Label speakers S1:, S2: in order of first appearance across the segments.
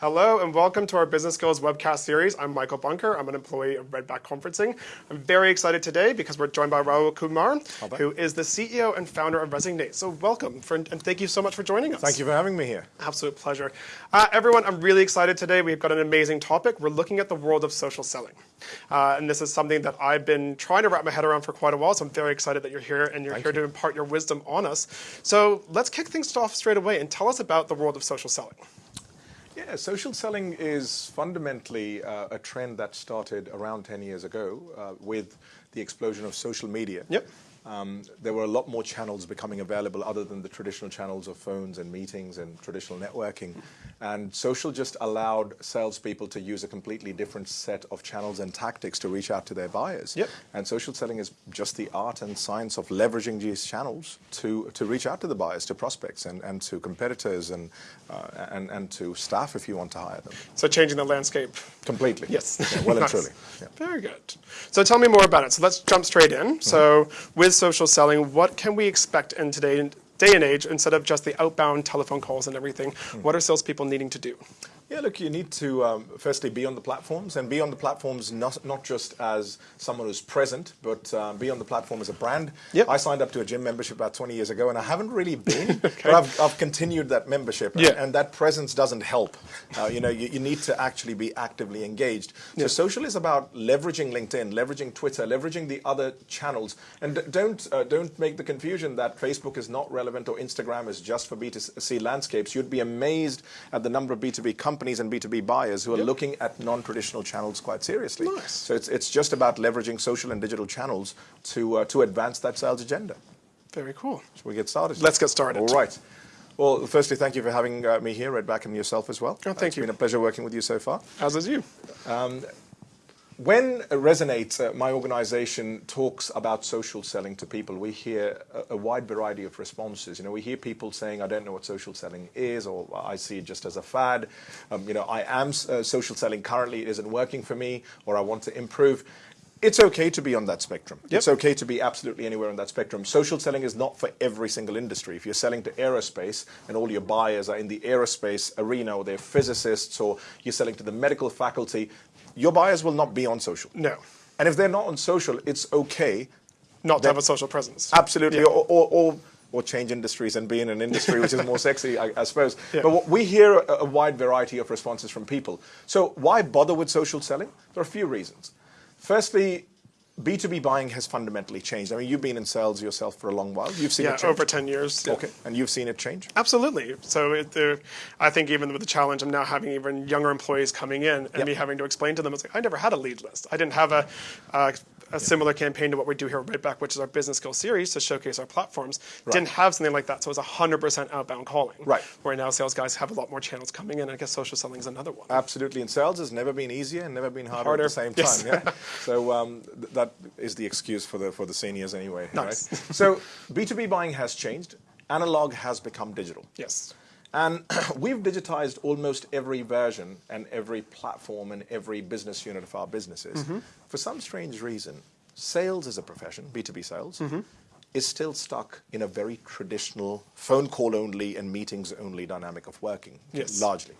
S1: Hello and welcome to our Business Skills webcast series. I'm Michael Bunker. I'm an employee of Redback Conferencing. I'm very excited today because we're joined by Rahul Kumar, who is the CEO and founder of Resonate. So welcome for, and thank you so much for joining us.
S2: Thank you for having me here.
S1: Absolute pleasure. Uh, everyone, I'm really excited today. We've got an amazing topic. We're looking at the world of social selling. Uh, and this is something that I've been trying to wrap my head around for quite a while. So I'm very excited that you're here and you're
S2: Thank
S1: here
S2: you.
S1: to impart your wisdom on us. So let's kick things off straight away and tell us about the world of social selling.
S2: Yeah, social selling is fundamentally uh, a trend that started around 10 years ago uh, with the explosion of social media.
S1: Yep.
S2: Um, there were a lot more channels becoming available other than the traditional channels of phones and meetings and traditional networking. And social just allowed salespeople to use a completely different set of channels and tactics to reach out to their buyers.
S1: Yep.
S2: And social selling is just the art and science of leveraging these channels to, to reach out to the buyers, to prospects, and, and to competitors, and, uh, and, and to staff if you want to hire them.
S1: So changing the landscape.
S2: Completely.
S1: Yes.
S2: Yeah, well and truly. Yeah.
S1: Very good. So tell me more about it. So let's jump straight in. So with social selling, what can we expect in today day and age instead of just the outbound telephone calls and everything? Hmm. What are salespeople needing to do?
S2: Yeah, look, you need to um, firstly be on the platforms and be on the platforms not, not just as someone who's present, but um, be on the platform as a brand.
S1: Yep.
S2: I signed up to a gym membership about 20 years ago and I haven't really been, but I've, I've continued that membership. and-
S1: Yeah.
S2: And, that presence doesn't help. Uh, you know, you, you need to actually be actively engaged. So
S1: Yeah.
S2: social is about leveraging LinkedIn, leveraging Twitter, leveraging the other channels. And don't, uh, don't make the confusion that Facebook is not relevant or Instagram is just for B2C landscapes. You'd be amazed at the number of B2B companies and B2B buyers who are looking at non-traditional channels quite seriously.
S1: Nice.
S2: So it's, it's just about leveraging social and digital channels to, uh, to advance that sales agenda.
S1: Very cool.
S2: Shall we get started?
S1: Let's get started.
S2: All right. Well, firstly, thank you for having uh, me here, Redback, and yourself as well.
S1: Oh, thank
S2: It's
S1: you.
S2: been a pleasure working with you so far.
S1: As is you.
S2: When Resonate, uh, my organization, talks about social selling to people, we hear a, a wide variety of responses. You know, we hear people saying, I don't know what social selling is, or I see it just as a fad. Um, you know, I am uh, social selling currently, it isn't working for me, or I want to improve. It's okay to be on that spectrum.
S1: Yep.
S2: It's okay to be absolutely anywhere on that spectrum. Social selling is not for every single industry. If you're selling to aerospace and all your buyers are in the aerospace arena or they're physicists or you're selling to the medical faculty, your buyers will not be on social.
S1: No.
S2: And if they're not on social, it's okay,
S1: Not to have a social presence.
S2: absolutely,
S1: Yeah.
S2: or, or, or, or change industries and be in an industry which is more sexy, I, I suppose.
S1: Yeah.
S2: But we hear a, a wide variety of responses from people. So why bother with social selling? There are a few reasons. Firstly, B2B buying has fundamentally changed. I mean, you've been in sales yourself for a long while. You've seen
S1: Yeah,
S2: it change.
S1: over 10 years. yeah.
S2: Okay, and you've seen it change?
S1: Absolutely. So it, I think even with the challenge of now having even younger employees coming in and
S2: Yep.
S1: me having to explain to them, it's like, I never had a lead list. I didn't have a, a, a similar campaign to what we do here at Redback, which is our business skill series to showcase our platforms.
S2: Right.
S1: Didn't have something like that. So it was 100% outbound calling.
S2: Right.
S1: Where now sales guys have a lot more channels coming in. And I guess social selling is another one.
S2: Absolutely, and sales has never been easier and never been harder,
S1: Harder,
S2: at the same
S1: yes.
S2: time. Yeah. so um, th- that is the excuse for the for the seniors anyway.
S1: Nice.
S2: Right? so B two B buying has changed. Analog has become digital,
S1: yes.
S2: and we've digitized almost every version and every platform and every business unit of our businesses.
S1: Mm-hmm.
S2: For some strange reason, sales as a profession, B two B sales.
S1: Mm-hmm.
S2: Is still stuck in a very traditional phone call only and meetings only dynamic of working,
S1: Yes.
S2: largely.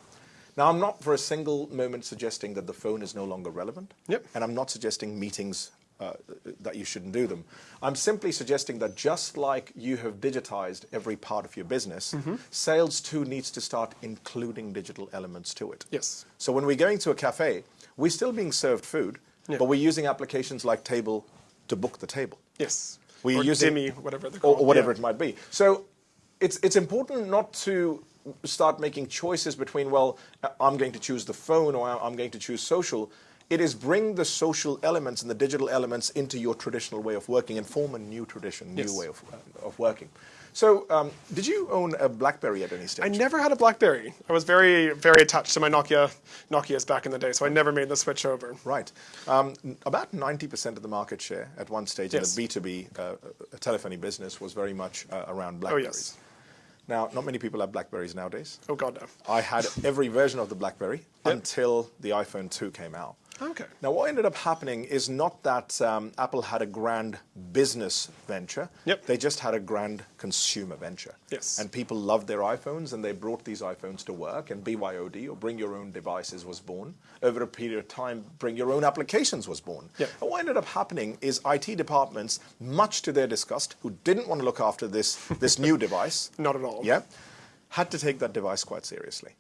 S2: Now, I'm not for a single moment suggesting that the phone is no longer relevant.
S1: Yep.
S2: And I'm not suggesting meetings uh, that you shouldn't do them. I'm simply suggesting that just like you have digitized every part of your business,
S1: Mm-hmm.
S2: sales too needs to start including digital elements to it.
S1: Yes.
S2: So when we're going to a cafe, we're still being served food,
S1: Yeah.
S2: but we're using applications like Table to book the table
S1: Yes.
S2: We
S1: or
S2: use it-
S1: Dimmi, whatever they're
S2: or, or whatever
S1: Yeah.
S2: it might be. So it's it's important not to start making choices between well, I'm going to choose the phone or I'm going to choose social. It is bring the social elements and the digital elements into your traditional way of working and form a new tradition, new
S1: Yes.
S2: way of, of working. So, um, did you own a BlackBerry at any stage?
S1: I never had a BlackBerry. I was very, very attached to my Nokia, Nokia's back in the day, so I never made the switch over.
S2: Right. Um, about 90% of the market share at one stage
S1: Yes.
S2: in the B2B uh, telephony business was very much uh, around
S1: Oh
S2: BlackBerries.
S1: yes.
S2: Now, not many people have BlackBerries nowadays.
S1: Oh god no.
S2: I had every version of the BlackBerry until the iPhone 2 came out.
S1: Okay.
S2: Now, what ended up happening is not that um, Apple had a grand business venture.
S1: Yep.
S2: They just had a grand consumer venture.
S1: Yes.
S2: And people loved their iPhones, and they brought these iPhones to work. And BYOD, or Bring Your Own Devices, was born. Over a period of time, Bring Your Own Applications was born.
S1: Yep.
S2: And what ended up happening is IT departments, much to their disgust, who didn't want to look after this, this new device,
S1: Not at all.
S2: yeah, had to take that device quite seriously.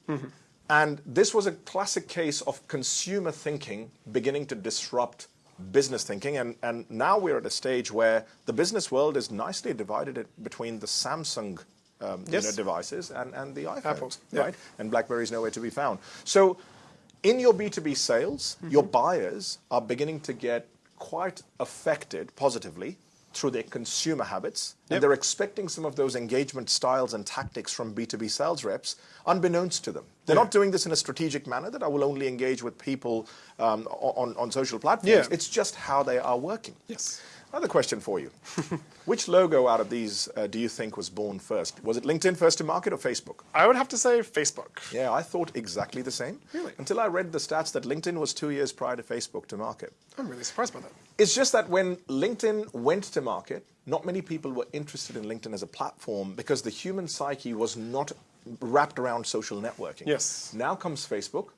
S2: And this was a classic case of consumer thinking beginning to disrupt business thinking. And, and now we're at a stage where the business world is nicely divided between the Samsung um, you know, devices and, and the iPhones,
S1: Apple, yeah.
S2: right? And BlackBerry is nowhere to be found. So in your B2B sales, your buyers are beginning to get quite affected positively through their consumer habits.
S1: Yep.
S2: And they're expecting some of those engagement styles and tactics from B2B sales reps unbeknownst to them. They're not doing this in a strategic manner that I will only engage with people um, on, on social platforms.
S1: Yeah.
S2: It's just how they are working.
S1: Yes.
S2: Another question for you. Which logo out of these uh, do you think was born first? Was it LinkedIn first to market or Facebook?
S1: I would have to say Facebook.
S2: Yeah, I thought exactly the same.
S1: Really?
S2: Until I read the stats that LinkedIn was two years prior to Facebook to market.
S1: I'm really surprised by that.
S2: It's just that when LinkedIn went to market, not many people were interested in LinkedIn as a platform because the human psyche was not wrapped around social networking.
S1: Yes.
S2: Now comes Facebook,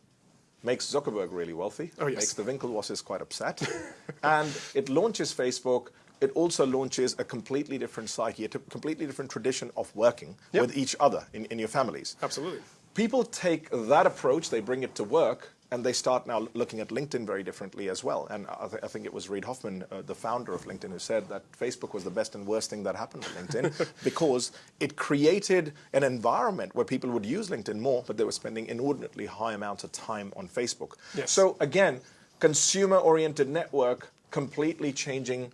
S2: makes Zuckerberg really wealthy,
S1: Oh, yes.
S2: makes the Winklevosses quite upset, and it launches Facebook. It also launches a completely different psyche, a completely different tradition of working
S1: Yep.
S2: with each other in, in your families
S1: Absolutely.
S2: people take that approach, they bring it to work, and they start now looking at LinkedIn very differently as well. And I, th- I think it was Reid Hoffman, uh, the founder of LinkedIn, who said that Facebook was the best and worst thing that happened to LinkedIn because it created an environment where people would use LinkedIn more, but they were spending inordinately high amounts of time on Facebook.
S1: Yes.
S2: So again, consumer-oriented network completely changing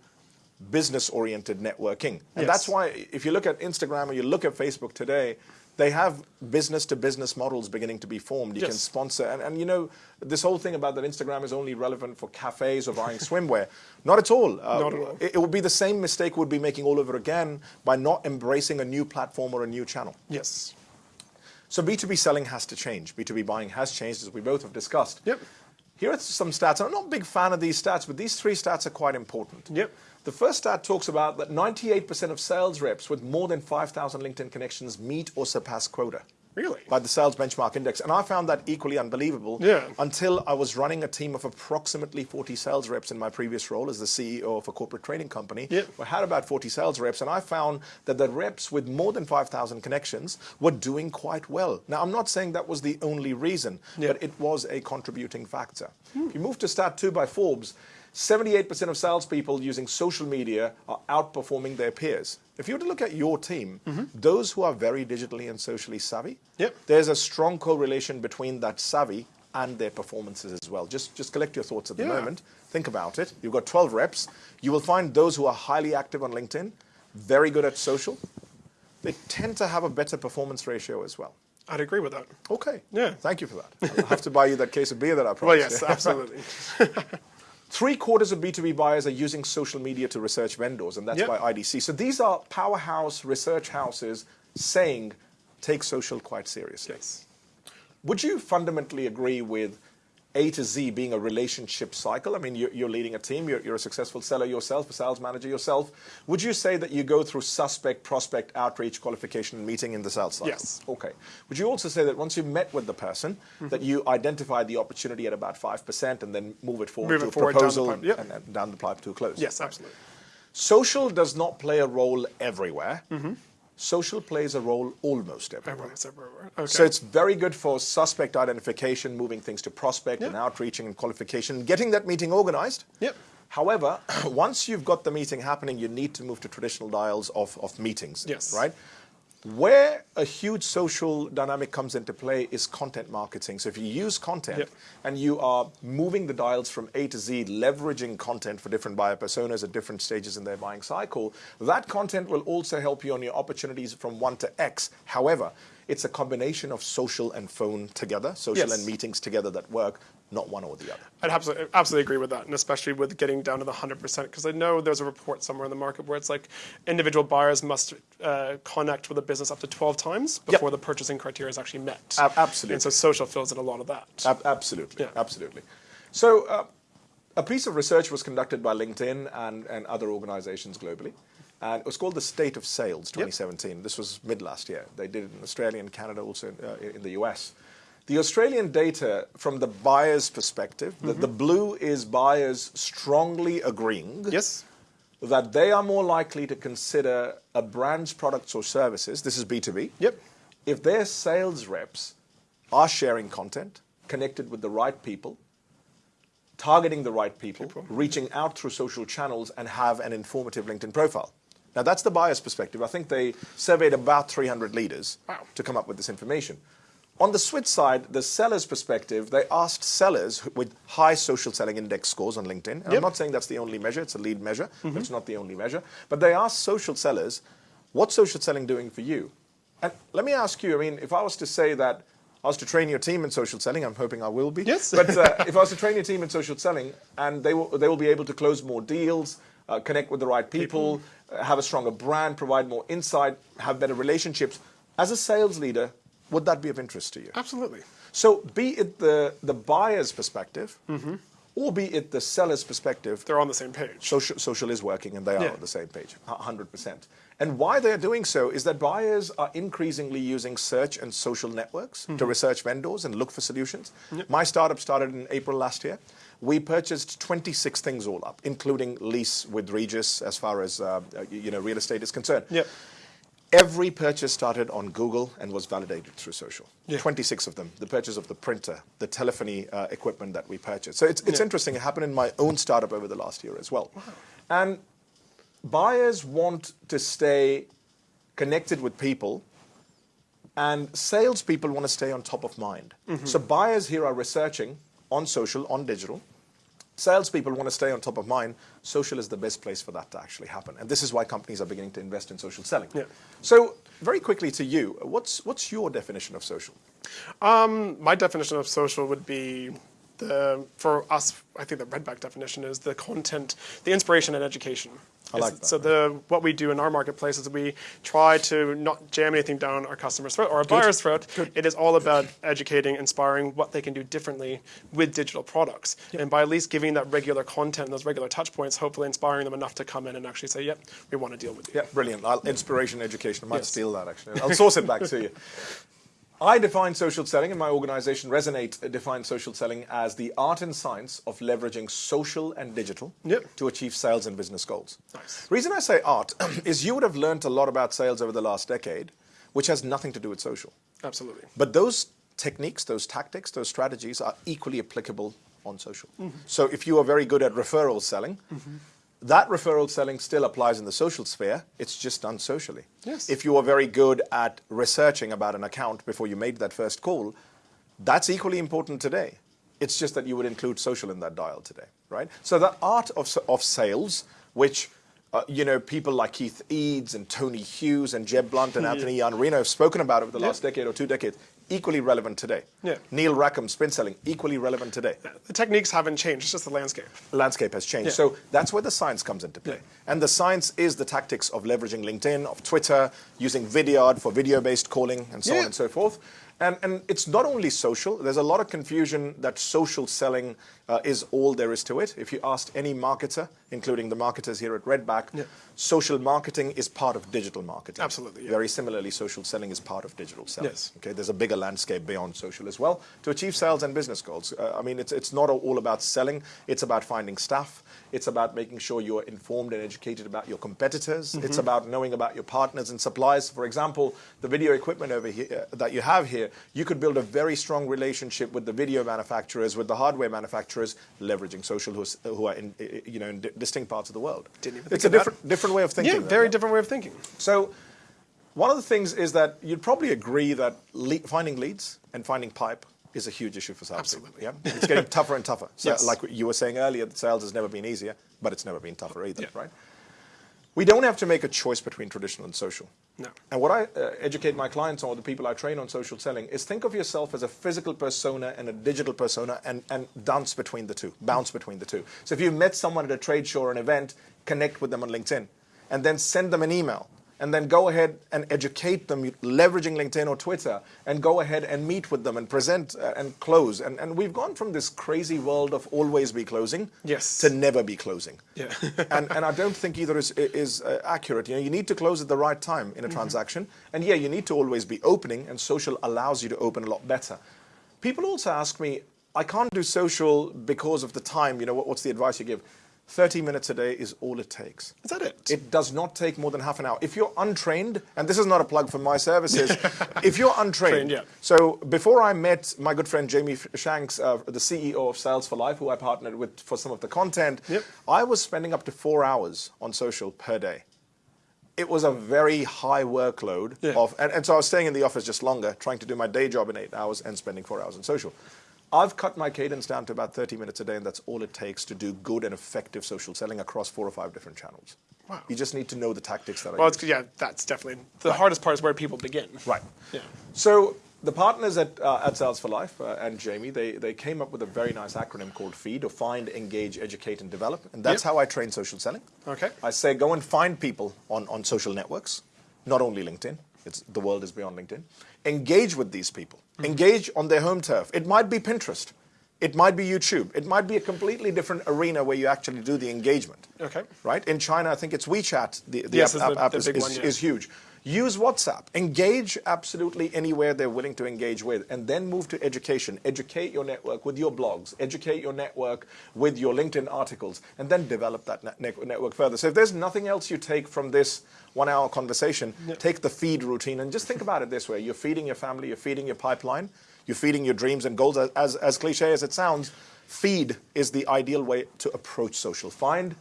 S2: business-oriented networking. And
S1: Yes.
S2: that's why if you look at Instagram or you look at Facebook today, they have business-to-business models beginning to be formed. You can sponsor, and, and you know, this whole thing about that Instagram is only relevant for cafes or buying swimwear. Not at all. Uh,
S1: Not at all.
S2: It, it would be the same mistake we'd be making all over again by not embracing a new platform or a new channel.
S1: Yes.
S2: So B2B selling has to change. B2B buying has changed, as we both have discussed.
S1: Yep.
S2: Here are some stats. I'm not a big fan of these stats, but these three stats are quite important.
S1: Yep.
S2: The first stat talks about that 98% of sales reps with more than 5,000 LinkedIn connections meet or surpass quota.
S1: Really?
S2: By the Sales Benchmark Index. And I found that equally unbelievable
S1: Yeah.
S2: until I was running a team of approximately 40 sales reps in my previous role as the CEO of a corporate training company.
S1: Yeah.
S2: I had about 40 sales reps, and I found that the reps with more than 5,000 connections were doing quite well. Now, I'm not saying that was the only reason, but it was a contributing factor. If you move to stat two by Forbes, 78% of salespeople using social media are outperforming their peers. If you were to look at your team, mm-hmm. those who are very digitally and socially savvy,
S1: Yep.
S2: there's a strong correlation between that savvy and their performances as well. Just, just collect your thoughts at the
S1: Yeah.
S2: moment. Think about it. You've got 12 reps. You will find those who are highly active on LinkedIn, very good at social, they tend to have a better performance ratio as well.
S1: I'd agree with that.
S2: Okay.
S1: Yeah.
S2: Thank you for that. I'll have to buy you that case of beer that I promised.
S1: Well, yes, absolutely.
S2: Three quarters of B2B buyers are using social media to research vendors, and that's
S1: Yep.
S2: by IDC. So these are powerhouse research houses saying take social quite seriously.
S1: yes.
S2: Would you fundamentally agree with A to Z being a relationship cycle? I mean, you're, you're leading a team, you're, you're a successful seller yourself, a sales manager yourself. Would you say that you go through suspect, prospect, outreach, qualification, meeting in the sales cycle?
S1: Yes.
S2: Okay. Would you also say that once you've met with the person, mm-hmm. that you identify the opportunity at about 5% and then move it forward
S1: Move
S2: to
S1: it
S2: a
S1: forward down
S2: proposal
S1: pipe, yep.
S2: and, and down the pipe to a close?
S1: Yes, absolutely.
S2: Social does not play a role everywhere. Mm-hmm. Social plays a role almost everywhere.
S1: Everywhere. Okay.
S2: So it's very good for suspect identification, moving things to prospect and
S1: Yeah.
S2: outreaching and qualification, getting that meeting organized.
S1: Yep.
S2: However, once you've got the meeting happening, you need to move to traditional dials of, of meetings.
S1: Yes.
S2: Right? Where a huge social dynamic comes into play is content marketing. So if you use content
S1: Yep.
S2: and you are moving the dials from A to Z, leveraging content for different buyer personas at different stages in their buying cycle, that content will also help you on your opportunities from 1 to X. However, it's a combination of social and phone together, social
S1: Yes.
S2: and meetings together that work, not one or the other.
S1: I'd absolutely, absolutely agree with that, and especially with getting down to the 100%, because I know there's a report somewhere in the market where it's like individual buyers must uh, connect with a business up to 12 times before the purchasing criteria is actually met.
S2: Ab- absolutely.
S1: And so social fills in a lot of that.
S2: Ab- absolutely,
S1: Yeah.
S2: absolutely. So uh, a piece of research was conducted by LinkedIn and, and other organizations globally. And it was called the State of Sales 2017. Yep. This was mid last year. They did it in Australia and Canada, also in, uh, in the US. The Australian data, from the buyer's perspective, mm -hmm. the, the, mm-hmm. blue is buyers strongly agreeing
S1: yes.
S2: that they are more likely to consider a brand's products or services, this is B2B,
S1: yep.
S2: if their sales reps are sharing content, connected with the right people, targeting the right people, people, reaching out through social channels, and have an informative LinkedIn profile. Now, that's the buyer's perspective. I think they surveyed about 300 leaders
S1: wow.
S2: to come up with this information. On the Switch side, the seller's perspective, they asked sellers with high social selling index scores on LinkedIn. Yep. I'm not saying that's the only measure, it's a lead measure, mm -hmm. but mm-hmm. it's not the only measure. But they asked social sellers, what's social selling doing for you? And let me ask you, I mean, if I was to say that I was to train your team in social selling. I'm hoping I will be.
S1: Yes.
S2: but uh, if I was to train your team in social selling, and they will, they will be able to close more deals, uh, connect with the right people, people. Uh, have a stronger brand, provide more insight, have better relationships. As a sales leader, would that be of interest to you?
S1: Absolutely.
S2: So, be it the the buyer's perspective. Mm -hmm or be it the seller's perspective.
S1: They're on the same page.
S2: Social, social is working and they are yeah. on the same page, 100%. And why they're doing so is that buyers are increasingly using search and social networks mm -hmm. to research vendors and look for solutions. Yep. My startup started in April last year. We purchased 26 things all up, including lease with Regus as far as uh, you know real estate is concerned.
S1: Yep.
S2: Every purchase started on Google and was validated through social.
S1: Yeah.
S2: 26 of them. The purchase of the printer, the telephony uh, equipment that we purchased. So it's, it's yeah. interesting. It happened in my own startup over the last year as well.
S1: Wow.
S2: And buyers want to stay connected with people and salespeople want to stay on top of mind. Mm -hmm. So buyers here are researching on social, on digital, salespeople want to stay on top of mind, social is the best place for that to actually happen. And this is why companies are beginning to invest in social selling.
S1: Yeah.
S2: So very quickly to you, what's, what's your definition of social?
S1: Um, my definition of social would be the, for us, I think the Redback definition is the content, the inspiration and education.
S2: I like that.
S1: So the what we do in our marketplace is we try to not jam anything down our customer's throat or a buyer's throat.
S2: Good.
S1: It is all about educating, inspiring what they can do differently with digital products. Yep. And by at least giving that regular content, those regular touch points, hopefully inspiring them enough to come in and actually say, yep, we want to deal with you.
S2: Yeah, brilliant. I'll, inspiration, education. I might yes. steal that actually. I'll source it back to you. I define social selling, and my organization Resonate defines social selling as the art and science of leveraging social and digital
S1: yep.
S2: to achieve sales and business goals.
S1: Nice.
S2: Reason I say art is you would have learned a lot about sales over the last decade, which has nothing to do with social.
S1: Absolutely.
S2: But those techniques, those tactics, those strategies are equally applicable on social. Mm -hmm. So if you are very good at referral selling, mm -hmm that referral selling still applies in the social sphere. It's just done socially.
S1: Yes.
S2: If you are very good at researching about an account before you made that first call, that's equally important today. It's just that you would include social in that dial today, right? So the art of, of sales, which uh, you know, people like Keith Eades and Tony Hughes and Jeb Blount and Anthony Iannarino have spoken about over the last decade or two decades equally relevant today.
S1: Yeah.
S2: Neil Rackham, spin selling, equally relevant today.
S1: The techniques haven't changed, it's just the landscape.
S2: Landscape has changed. Yeah. So that's where the science comes into play. And the science is the tactics of leveraging LinkedIn, of Twitter, using Vidyard for video-based calling, and so on and so forth. And, and it's not only social. There's a lot of confusion that social selling uh, is all there is to it. If you asked any marketer, including the marketers here at Redback,
S1: yeah.
S2: social marketing is part of digital marketing.
S1: Absolutely. Yeah.
S2: Very similarly, social selling is part of digital selling.
S1: Yes.
S2: Okay, there's a bigger landscape beyond social as well to achieve sales and business goals. Uh, I mean, it's, it's not all about selling. It's about finding staff. It's about making sure you're informed and educated about your competitors. Mm -hmm. It's about knowing about your partners and suppliers. For example, the video equipment over here uh, that you have here, you could build a very strong relationship with the video manufacturers, with the hardware manufacturers, leveraging social who, who are in, you know, in distinct parts of the world.
S1: Didn't even
S2: it's a different, different way of thinking.
S1: Yeah, very different way of thinking.
S2: So one of the things is that you'd probably agree that le finding leads and finding pipe is a huge issue for sales.
S1: Absolutely.
S2: Yeah? It's getting tougher and tougher. So
S1: yes.
S2: like you were saying earlier, sales has never been easier, but it's never been tougher either,
S1: yeah.
S2: right? We don't have to make a choice between traditional and social.
S1: No.
S2: And what I uh, educate my clients on, or the people I train on social selling, is think of yourself as a physical persona and a digital persona and, and dance between the two, bounce between the two. So if you met someone at a trade show or an event, connect with them on LinkedIn and then send them an email and then go ahead and educate them leveraging LinkedIn or Twitter and go ahead and meet with them and present uh, and close. And, and we've gone from this crazy world of always be closing
S1: yes.
S2: to never be closing.
S1: Yeah.
S2: and, and I don't think either is, is uh, accurate. You know, you need to close at the right time in a mm -hmm. transaction. And yeah, you need to always be opening and social allows you to open a lot better. People also ask me, I can't do social because of the time, you know, what, what's the advice you give? 30 minutes a day is all it takes.
S1: Is that it?
S2: It does not take more than half an hour. If you're untrained, and this is not a plug for my services, if you're untrained,
S1: Trained, yeah.
S2: so before I met my good friend Jamie Shanks, uh, the CEO of Sales for Life, who I partnered with for some of the content,
S1: yep.
S2: I was spending up to four hours on social per day. It was a very high workload
S1: yeah.
S2: of, and, and so I was staying in the office just longer, trying to do my day job in eight hours and spending four hours on social. I've cut my cadence down to about 30 minutes a day, and that's all it takes to do good and effective social selling across four or five different channels.
S1: Wow.
S2: You just need to know the tactics that
S1: well,
S2: I use.
S1: yeah, that's definitely the
S2: right.
S1: hardest part is where people begin.
S2: Right.
S1: Yeah.
S2: So the partners at, uh, at Sales for Life uh, and Jamie, they, they came up with a very nice acronym called FEED, or Find, Engage, Educate, and Develop. And that's yep. how I train social selling.
S1: Okay.
S2: I say go and find people on, on social networks, not only LinkedIn. It's, the world is beyond LinkedIn. Engage with these people. Mm -hmm. Engage on their home turf. It might be Pinterest. It might be YouTube. It might be a completely different arena where you actually do the engagement.
S1: Okay.
S2: Right? In China, I think it's WeChat. The, the
S1: yes,
S2: app,
S1: the,
S2: app
S1: the
S2: is,
S1: is,
S2: one,
S1: yeah.
S2: is, huge. Use WhatsApp. Engage absolutely anywhere they're willing to engage with. And then move to education. Educate your network with your blogs. Educate your network with your LinkedIn articles. And then develop that net network further. So if there's nothing else you take from this one hour conversation, take the feed routine and just think about it this way. You're feeding your family, you're feeding your pipeline you're feeding your dreams and goals. As, as, as cliche as it sounds, feed is the ideal way to approach social. Find,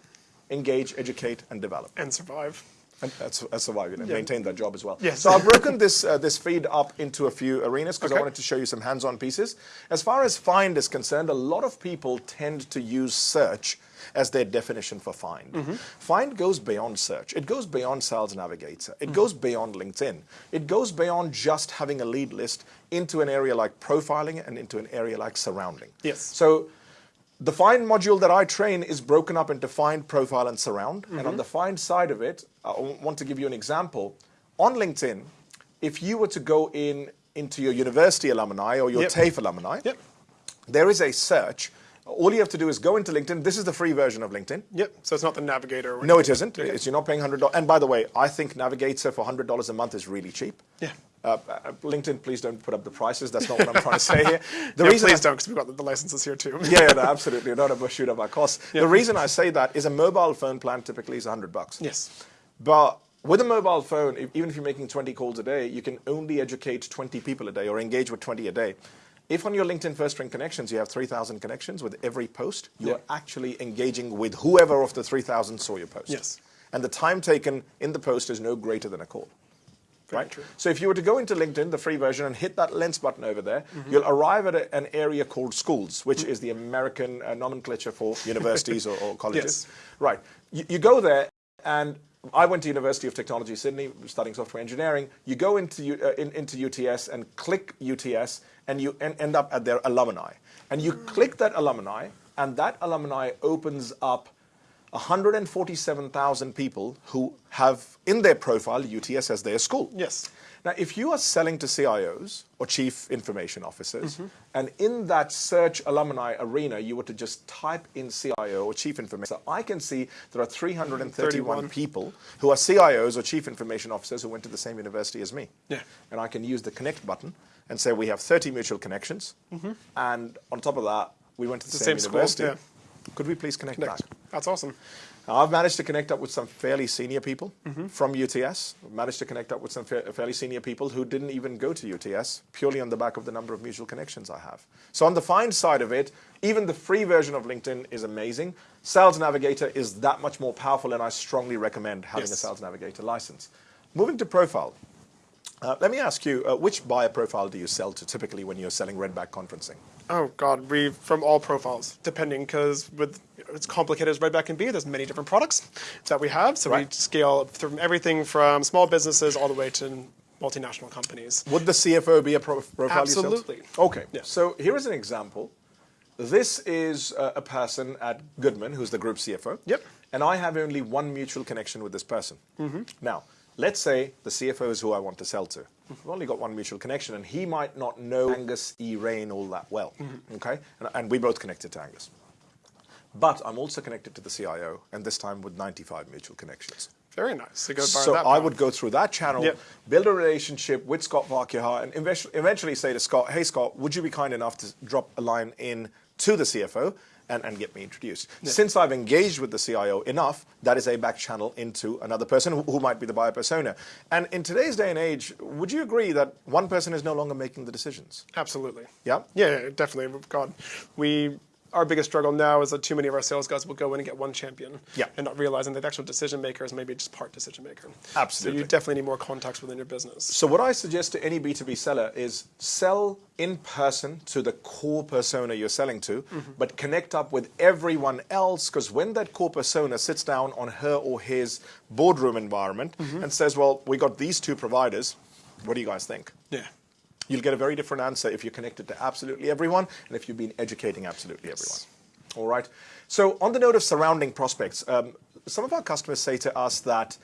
S2: engage, educate, and develop.
S1: And survive.
S2: And that's, that's survive and yeah. maintain that job as well.
S1: Yes.
S2: So I've broken this, uh, this feed up into a few arenas because
S1: okay.
S2: I wanted to show you some hands-on pieces. As far as find is concerned, a lot of people tend to use search as their definition for find. Mm -hmm. Find goes beyond search. It goes beyond Sales Navigator. It mm -hmm. goes beyond LinkedIn. It goes beyond just having a lead list into an area like profiling and into an area like surrounding.
S1: Yes.
S2: So the find module that I train is broken up into find, profile, and surround. Mm -hmm. And on mm-hmm. the find side of it, I want to give you an example. On LinkedIn, if you were to go in into your university alumni or your yep. TAFE alumni,
S1: yep.
S2: there is a search all you have to do is go into LinkedIn. This is the free version of LinkedIn.
S1: Yep. So it's not the Navigator.
S2: no, it isn't. Okay. It's, you're not paying hundred dollars. And by the way, I think Navigator for hundred dollars a month is really cheap.
S1: Yeah.
S2: Uh, uh, LinkedIn, please don't put up the prices. That's not what I'm trying to say here.
S1: The yeah, reason please I, don't, because we've got the licenses here too.
S2: yeah, no, absolutely. Not a shoot up our costs. The reason I say that is a mobile phone plan typically is 100 bucks.
S1: Yes.
S2: But with a mobile phone, even if you're making 20 calls a day, you can only educate 20 people a day or engage with 20 a day. If on your LinkedIn First Ring connections you have 3,000 connections with every post, you're yeah. actually engaging with whoever of the 3,000 saw your post.
S1: Yes.
S2: And the time taken in the post is no greater than a call.
S1: Very
S2: right?
S1: True.
S2: So if you were to go into LinkedIn, the free version, and hit that lens button over there, mm -hmm. you'll arrive at a, an area called schools, which mm -hmm. is the American uh, nomenclature for universities or, or, colleges.
S1: Yes.
S2: Right. You, you go there, and I went to University of Technology Sydney, studying software engineering. You go into, uh, in, into UTS and click UTS, and you en end up at their alumni. And you click that alumni, and that alumni opens up 147,000 people who have in their profile UTS as their school.
S1: Yes.
S2: Now, if you are selling to CIOs or chief information officers, mm -hmm. and in that search alumni arena, you were to just type in CIO or chief information, so I can see there are 331 31. people who are CIOs or chief information officers who went to the same university as me.
S1: Yeah.
S2: And I can use the connect button and say we have 30 mutual connections, mm -hmm. and on top of that, we went to the, the same, same, university. School, yeah. Could we please connect, connect back?
S1: That's awesome.
S2: I've managed to connect up with some fairly senior people mm -hmm. from UTS. I've managed to connect up with some fa fairly senior people who didn't even go to UTS, purely on the back of the number of mutual connections I have. So on the find side of it, even the free version of LinkedIn is amazing. Sales Navigator is that much more powerful, and I strongly recommend having yes. a Sales Navigator license. Moving to profile. Uh, let me ask you, uh, which buyer profile do you sell to typically when you're selling Redback conferencing?
S1: Oh God, we from all profiles, depending because with it's complicated as Redback can be. There's many different products that we have, so right. we scale from everything from small businesses all the way to multinational companies.
S2: Would the CFO be a pro profile?
S1: Absolutely.
S2: Okay. Yeah. So here is an example. This is a, a person at Goodman who's the group CFO.
S1: Yep.
S2: And I have only one mutual connection with this person.
S1: Mm -hmm.
S2: Now let's say the CFO is who I want to sell to. We've only got one mutual connection, and he might not know Angus E. Rain all that well. Okay, and, and we both connected to Angus. But I'm also connected to the CIO, and this time with 95 mutual connections.
S1: Very nice. So,
S2: So I would go through that channel,
S1: Yep.
S2: build a relationship with Scott Farquhar, and eventually say to Scott, "Hey Scott, would you be kind enough to drop a line in to the CFO and, and get me introduced?" Since I've engaged with the CIO enough, that is a back channel into another person who, who might be the buyer persona. And in today's day and age, would you agree that one person is no longer making the decisions?
S1: Absolutely.
S2: Yeah?
S1: Yeah, yeah, definitely. God, we our biggest struggle now is that too many of our sales guys will go in and get one champion,
S2: Yeah.
S1: and not realizing that the actual decision maker is maybe just part decision maker.
S2: Absolutely.
S1: So you definitely need more contacts within your business.
S2: So what I suggest to any B2B seller is sell in person to the core persona you're selling to, mm-hmm. but connect up with everyone else because when that core persona sits down on her or his boardroom environment mm-hmm. and says, well, we got these two providers, what do you guys think?
S1: Yeah.
S2: You'll get a very different answer if you're connected to absolutely everyone and if you've been educating absolutely everyone. All right. So on the note of surrounding prospects, um, some of our customers say to us that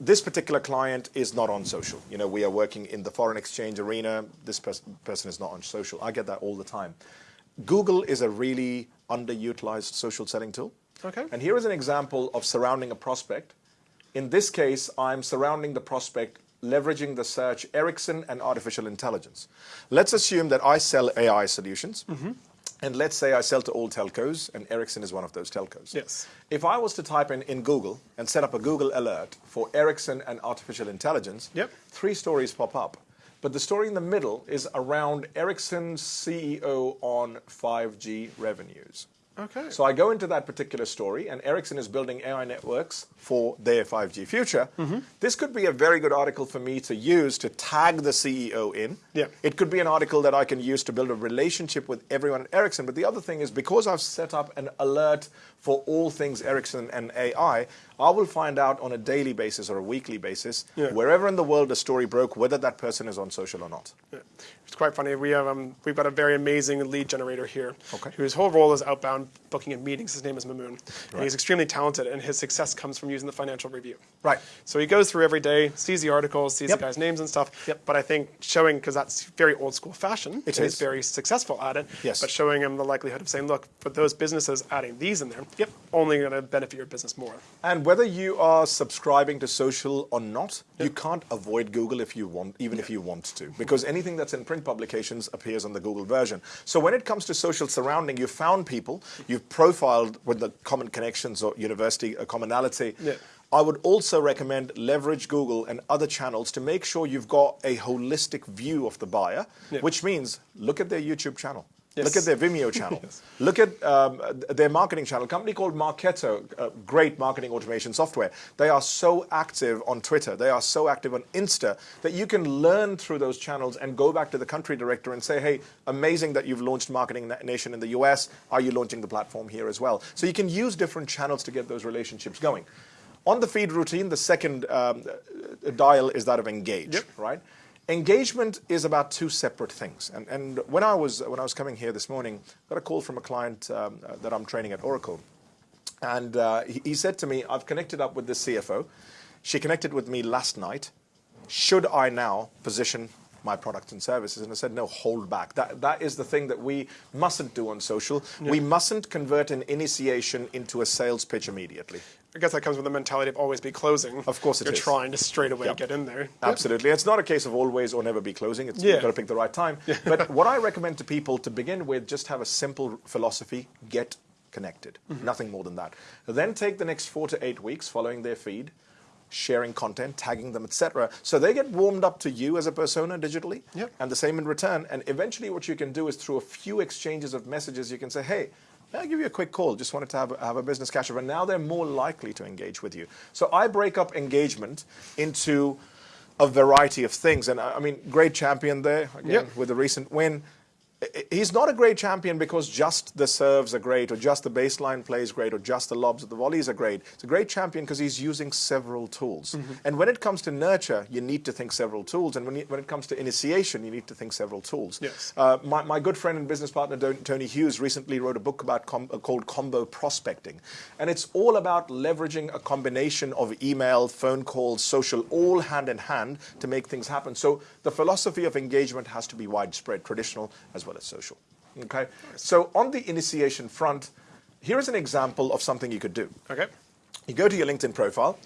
S2: this particular client is not on social. You know, we are working in the foreign exchange arena. This pers- person is not on social. I get that all the time. Google is a really underutilized social selling tool.
S1: Okay.
S2: And here is an example of surrounding a prospect. In this case, I'm surrounding the prospect leveraging the search Ericsson and artificial intelligence. Let's assume that I sell AI solutions. Mm-hmm. And let's say I sell to all telcos, and Ericsson is one of those telcos.
S1: Yes.
S2: If I was to type in in Google and set up a Google alert for Ericsson and artificial intelligence,
S1: Yep.
S2: three stories pop up. But the story in the middle is around Ericsson's CEO on 5G revenues.
S1: Okay.
S2: So I go into that particular story, and Ericsson is building AI networks for their 5G future.
S1: Mm-hmm.
S2: This could be a very good article for me to use to tag the CEO in.
S1: Yeah.
S2: It could be an article that I can use to build a relationship with everyone at Ericsson. But the other thing is because I've set up an alert for all things Ericsson and AI, I will find out on a daily basis or a weekly basis,
S1: Yeah.
S2: wherever in the world a story broke, whether that person is on social or not.
S1: Yeah. It's quite funny. We have um, we've got a very amazing lead generator here,
S2: Okay.
S1: whose whole role is outbound booking and meetings. His name is Mamoon, and he's extremely talented, and his success comes from using the financial review.
S2: Right.
S1: So he goes through every day, sees the articles, sees
S2: Yep.
S1: the guys' names and stuff.
S2: Yep.
S1: But I think showing because that's very old school fashion,
S2: It is.
S1: he's very successful at it.
S2: Yes.
S1: But showing him the likelihood of saying, look, for those businesses adding these in there,
S2: Yep.
S1: only going to benefit your business more.
S2: And whether you are subscribing to social or not, you can't avoid Google if you want, even if you want to, because anything that's in print publications appears on the Google version. So when it comes to social surrounding, you've found people, you've profiled with the common connections or university a commonality.
S1: Yeah.
S2: I would also recommend leverage Google and other channels to make sure you've got a holistic view of the buyer,
S1: Yeah.
S2: which means look at their YouTube channel.
S1: Yes.
S2: Look at their Vimeo channel. Look at um, their marketing channel. A company called Marketo, uh, great marketing automation software. They are so active on Twitter. They are so active on Insta that you can learn through those channels and go back to the country director and say, hey, amazing that you've launched Marketing Na- Nation in the US. Are you launching the platform here as well? So you can use different channels to get those relationships going. On the feed routine, the second um, dial is that of engage,
S1: Yep.
S2: right? Engagement is about two separate things. And, and when, I was, when I was coming here this morning, I got a call from a client um, that I'm training at Oracle. And uh, he, he said to me, I've connected up with the CFO. She connected with me last night. Should I now position my products and services? And I said, no, hold back. That, that is the thing that we mustn't do on social. We mustn't convert an initiation into a sales pitch immediately.
S1: I guess that comes with the mentality of always be closing.
S2: Of course it
S1: You're
S2: is.
S1: trying to straight away
S2: Yep.
S1: get in there.
S2: Absolutely. It's not a case of always or never be closing. It's
S1: Yeah.
S2: you've got to pick the right time. Yeah. But what I recommend to people to begin with, just have a simple philosophy: get connected.
S1: Mm-hmm.
S2: Nothing more than that. Then take the next four to eight weeks following their feed, sharing content, tagging them, etc. So they get warmed up to you as a persona digitally,
S1: Yep.
S2: and the same in return. And eventually, what you can do is through a few exchanges of messages, you can say, "Hey." May I give you a quick call? Just wanted to have, have a business catch up. And now they're more likely to engage with you. So I break up engagement into a variety of things. And I I mean, great champion there, again,
S1: Yep.
S2: with a recent win. He's not a great champion because just the serves are great or just the baseline play is great or just the lobs or the volleys are great. It's a great champion because he's using several tools. Mm -hmm. And when it comes to nurture, you need to think several tools. And when, you, when it comes to initiation, you need to think several tools.
S1: Yes.
S2: Uh, my, my good friend and business partner, Tony Hughes, recently wrote a book about com uh, called Combo Prospecting. And it's all about leveraging a combination of email, phone calls, social, all hand in hand to make things happen. So the philosophy of engagement has to be widespread, traditional as well as social. Okay, so on the initiation front, here is an example of something you could do.
S1: Okay.
S2: You go to your LinkedIn profile,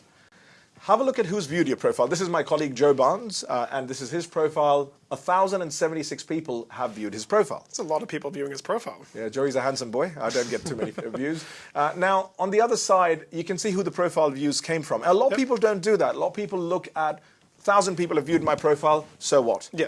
S2: have a look at who's viewed your profile. This is my colleague Joe Barnes, uh, and this is his profile. 1,076 people have viewed his profile.
S1: That's a lot of people viewing his profile.
S2: Yeah, Joey's a handsome boy. I don't get too many views. Uh, now, on the other side, you can see who the profile views came from. A lot yep. of people don't do that. A lot of people look at 1,000 people have viewed my profile, so what?
S1: Yeah.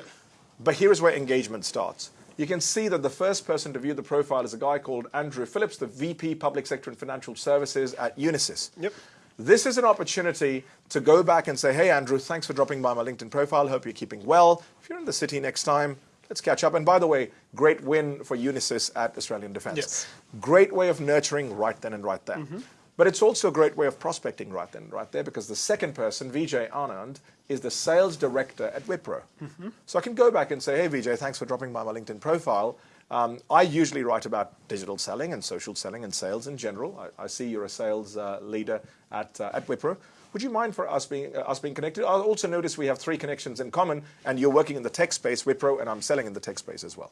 S2: But here is where engagement starts. You can see that the first person to view the profile is a guy called Andrew Phillips, the VP Public Sector and Financial Services at Unisys.
S1: Yep.
S2: This is an opportunity to go back and say, hey, Andrew, thanks for dropping by my LinkedIn profile. Hope you're keeping well. If you're in the city next time, let's catch up. And by the way, great win for Unisys at Australian Defence.
S1: Yes.
S2: Great way of nurturing right then and right there. Mm -hmm. But it's also a great way of prospecting right then, right there, because the second person, Vijay Anand, is the sales director at Wipro. Mm -hmm. So I can go back and say, hey, Vijay, thanks for dropping by my LinkedIn profile. Um, I usually write about digital selling and social selling and sales in general. I, I see you're a sales uh, leader at, uh, at Wipro. Would you mind for us being, uh, us being connected? I also notice we have three connections in common, and you're working in the tech space, Wipro, and I'm selling in the tech space as well.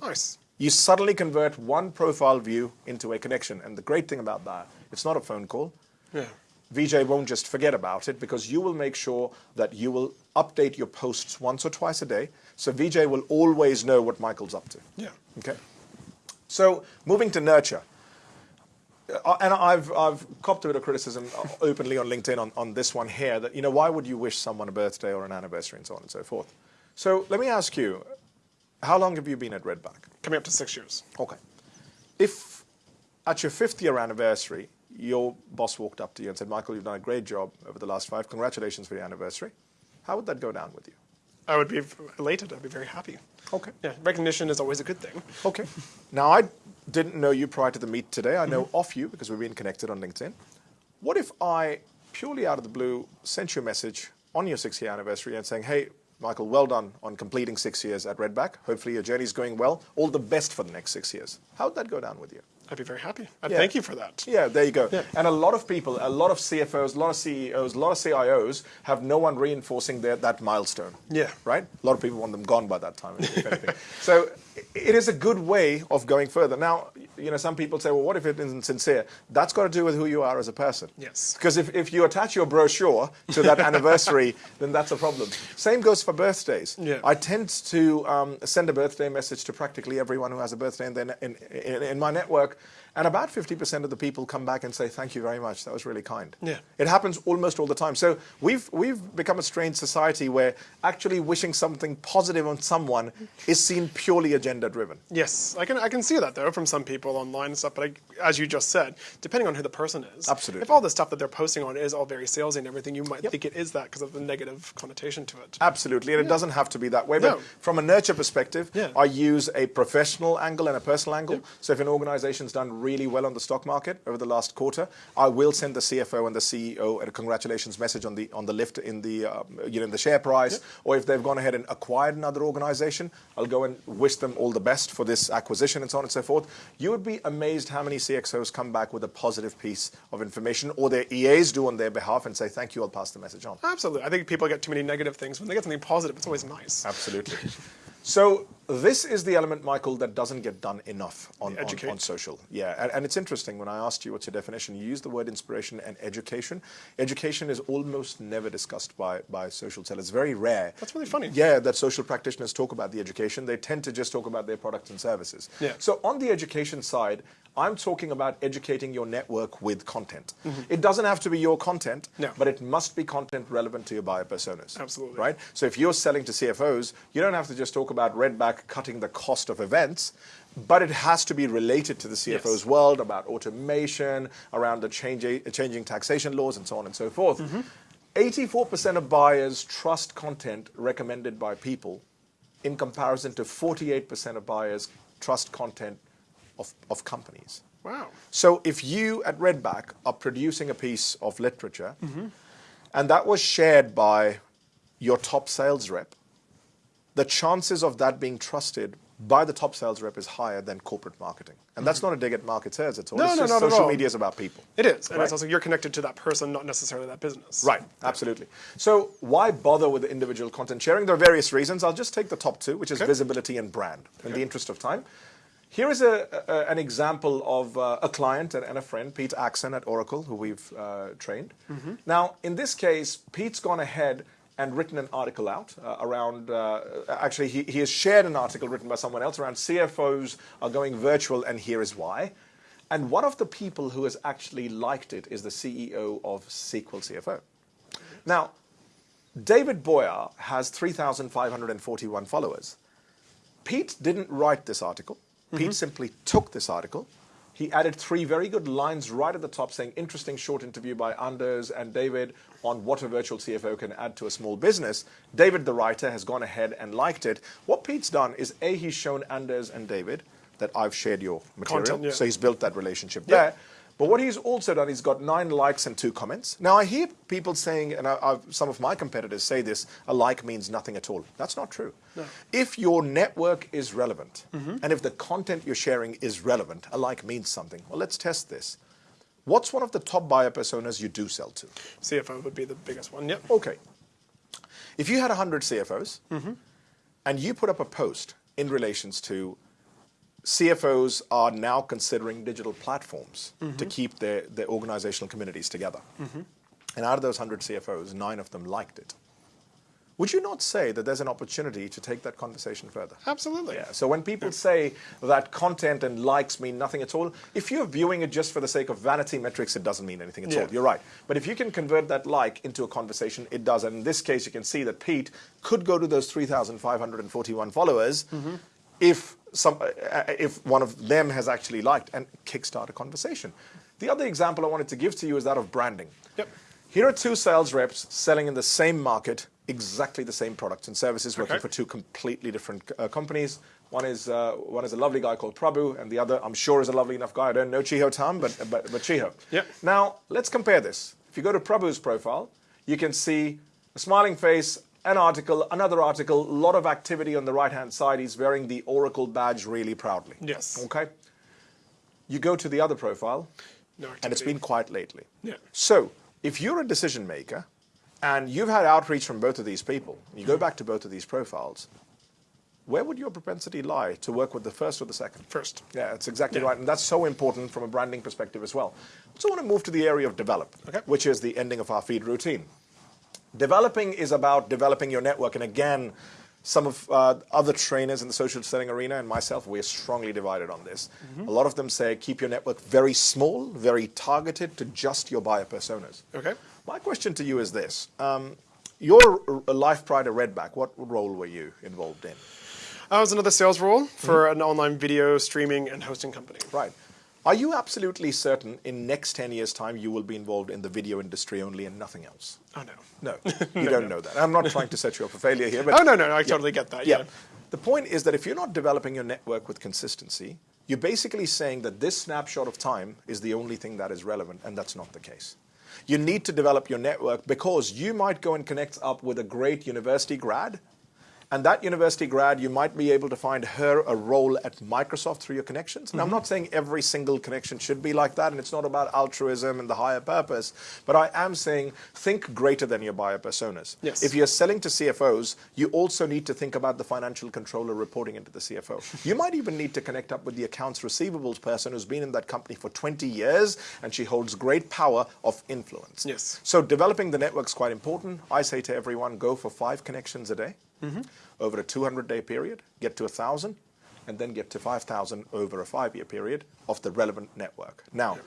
S1: Nice.
S2: You suddenly convert one profile view into a connection. And the great thing about that it's not a phone call.
S1: Yeah.
S2: Vijay won't just forget about it because you will make sure that you will update your posts once or twice a day. So VJ will always know what Michael's up to.
S1: Yeah.
S2: Okay. So moving to nurture. Uh, and I've, I've copped a bit of criticism openly on LinkedIn on, on this one here that, you know, why would you wish someone a birthday or an anniversary and so on and so forth? So let me ask you, how long have you been at Redback?
S1: Coming up to six years.
S2: Okay. If at your fifth year anniversary, your boss walked up to you and said, Michael, you've done a great job over the last five. Congratulations for your anniversary. How would that go down with you?
S1: I would be elated. I'd be very happy.
S2: Okay.
S1: Yeah, recognition is always a good thing.
S2: Okay. now, I didn't know you prior to the meet today. I know mm -hmm. of you because we've been connected on LinkedIn. What if I, purely out of the blue, sent you a message on your six year anniversary and saying, hey, Michael, well done on completing six years at Redback. Hopefully your journey's going well. All the best for the next six years. How would that go down with you?
S1: I'd be very happy. I'd yeah. thank you for that.
S2: Yeah, there you go. Yeah. And a lot of people, a lot of CFOs, a lot of CEOs, a lot of CIOs have no one reinforcing their, that milestone.
S1: Yeah.
S2: Right? A lot of people want them gone by that time, if anything. so it is a good way of going further. Now, you know, some people say, well, what if it isn't sincere? That's got to do with who you are as a person.
S1: Yes.
S2: Because if, if you attach your brochure to that anniversary, then that's a problem. Same goes for birthdays.
S1: Yeah.
S2: I tend to um, send a birthday message to practically everyone who has a birthday in, in, in, in my network and about 50% of the people come back and say, thank you very much, that was really kind.
S1: Yeah.
S2: It happens almost all the time. So we've, we've become a strange society where actually wishing something positive on someone is seen purely agenda driven.
S1: Yes, I can, I can see that though from some people online and stuff, but I, as you just said, depending on who the person is.
S2: Absolutely.
S1: If all the stuff that they're posting on is all very salesy and everything, you might yep. think it is that because of the negative connotation to it.
S2: Absolutely, and yeah. it doesn't have to be that way. But no. from a nurture perspective,
S1: yeah.
S2: I use a professional angle and a personal angle. So if an organization's done really well on the stock market over the last quarter, I will send the CFO and the CEO a congratulations message on the on the lift in the uh, you know in the share price. Yep. Or if they've gone ahead and acquired another organization, I'll go and wish them all the best for this acquisition and so on and so forth. You would be amazed how many CXOs come back with a positive piece of information, or their EAs do on their behalf and say thank you. I'll pass the message on.
S1: Absolutely, I think people get too many negative things. When they get something positive, it's always nice.
S2: Absolutely. So this is the element, Michael, that doesn't get done enough on, on, on, social. Yeah, and, and, it's interesting, when I asked you what's your definition, you used the word inspiration and education. Education is almost never discussed by, by social sellers. It's very rare.
S1: That's really funny.
S2: Yeah, that social practitioners talk about the education. They tend to just talk about their products and services.
S1: Yeah.
S2: So on the education side, I'm talking about educating your network with content. Mm -hmm. It doesn't have to be your content,
S1: no.
S2: but it must be content relevant to your buyer personas.
S1: Absolutely.
S2: Right? So if you're selling to CFOs, you don't have to just talk about Redback cutting the cost of events, but it has to be related to the CFO's yes. world about automation, around the change, changing taxation laws, and so on and so forth. 84% mm -hmm. of buyers trust content recommended by people in comparison to 48% of buyers trust content of, of companies.
S1: Wow.
S2: So if you at Redback are producing a piece of literature mm-hmm. and that was shared by your top sales rep, the chances of that being trusted by the top sales rep is higher than corporate marketing. And that's mm-hmm. not a dig at marketers at all.
S1: No,
S2: it's
S1: no,
S2: just social media is about people.
S1: It is, and
S2: Right.
S1: it's also you're connected to that person, not necessarily that business.
S2: Right, absolutely. So why bother with the individual content sharing? There are various reasons. I'll just take the top two, which is
S1: Okay.
S2: visibility and brand, in the interest of time. Here is a, a- an example of uh, a client and, and a friend, Pete Axon at Oracle, who we've uh, trained. Now, in this case, Pete's gone ahead and written an article out uh, around, uh, actually, he, he has shared an article written by someone else around CFOs are going virtual, and here is why. And one of the people who has actually liked it is the CEO of SQL CFO. Now, David Boyer has 3,541 followers. Pete didn't write this article. Pete mm-hmm. simply took this article. He added three very good lines right at the top saying, interesting short interview by Anders and David on what a virtual CFO can add to a small business. David, the writer, has gone ahead and liked it. What Pete's done is A, he's shown Anders and David that I've shared your material.
S1: Content, yeah.
S2: So he's built that relationship
S1: Yeah.
S2: there. But what he's also done, he's got nine likes and two comments. Now, I hear people saying, and I, I've, some of my competitors say this, a like means nothing at all. That's not true. If your network is relevant, mm-hmm. and if the content you're sharing is relevant, a like means something. Well, let's test this. What's one of the top buyer personas you do sell to?
S1: CFO would be the biggest one. Yep.
S2: Okay. If you had 100 CFOs mm-hmm. and you put up a post in relations to CFOs are now considering digital platforms to mm-hmm. keep their, their organizational communities together. Mm-hmm. And out of those 100 CFOs, nine of them liked it. Would you not say that there's an opportunity to take that conversation further?
S1: Absolutely.
S2: Yeah. So when people say that content and likes mean nothing at all, if you're viewing it just for the sake of vanity metrics, it doesn't mean anything at
S1: Yeah.
S2: all. You're right. But if you can convert that like into a conversation, it does. And in this case, you can see that Pete could go to those 3,541 followers mm-hmm. if some, uh, if one of them has actually liked and kickstart a conversation. The other example I wanted to give to you is that of branding.
S1: Yep.
S2: Here are two sales reps selling in the same market, exactly the same products and services, working
S1: Okay.
S2: for two completely different uh, companies. One is uh, one is a lovely guy called Prabhu, and the other, I'm sure, is a lovely enough guy. I don't know Chiho Tam, but but, but Chiho.
S1: Yep.
S2: Now let's compare this. If you go to Prabhu's profile, you can see a smiling face, an article, another article, a lot of activity on the right-hand side. He's wearing the Oracle badge really proudly.
S1: Yes.
S2: Okay. You go to the other profile,
S1: No
S2: and it's been quiet lately.
S1: Yeah.
S2: So, if you're a decision maker and you've had outreach from both of these people, you go back to both of these profiles, where would your propensity lie to work with the first or the second?
S1: First.
S2: Yeah, that's exactly
S1: Yeah.
S2: right. And that's so important from a branding perspective as well. So I want to move to the area of develop,
S1: Okay.
S2: which is the ending of our feed routine. Developing is about developing your network. And again, some of uh, other trainers in the social selling arena and myself, we're strongly divided on this.
S1: Mm-hmm.
S2: A lot of them say keep your network very small, very targeted to just your buyer personas.
S1: Okay.
S2: My question to you is this. Um, your life prior to Redback, what role were you involved in?
S1: I was another sales role for an online video streaming and hosting company.
S2: Right. Are you absolutely certain in next 10 years' time you will be involved in the video industry only and nothing else?
S1: Oh no.
S2: No, you don't know that. I'm not trying to set you up for failure here. But
S1: Oh no, no, no I totally get that.
S2: yeah.
S1: Yeah.
S2: The point is that if you're not developing your network with consistency, you're basically saying that this snapshot of time is the only thing that is relevant, and that's not the case. You need to develop your network because you might go and connect up with a great university grad, and that university grad, you might be able to find her a role at Microsoft through your connections. And I'm not mm-hmm. saying every single connection should be like that, and it's not about altruism and the higher purpose, but I am saying think greater than your buyer personas.
S1: Yes.
S2: If you're selling to CFOs, you also need to think about the financial controller reporting into the CFO. You might even need to connect up with the accounts receivables person who's been in that company for 20 years and she holds great power of influence.
S1: Yes.
S2: So developing the network is quite important. I say to everyone, go for five connections a day Mm-hmm. over a 200-day period, get to a 1,000, and then get to 5,000 over a five-year period of the relevant network. Now,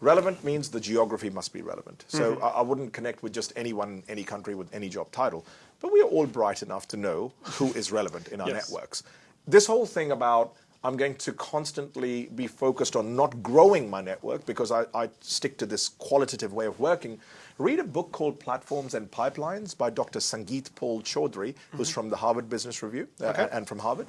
S2: relevant means the geography must be relevant. So mm-hmm. I, I wouldn't connect with just anyone in any country with any job title. But we are all bright enough to know who is relevant in our
S1: Yes.
S2: networks. This whole thing about I'm going to constantly be focused on not growing my network because I, I stick to this qualitative way of working. Read a book called Platforms and Pipelines by Dr. Sangeet Paul Choudary, who's from the Harvard Business Review uh,
S1: Okay.
S2: and from Harvard.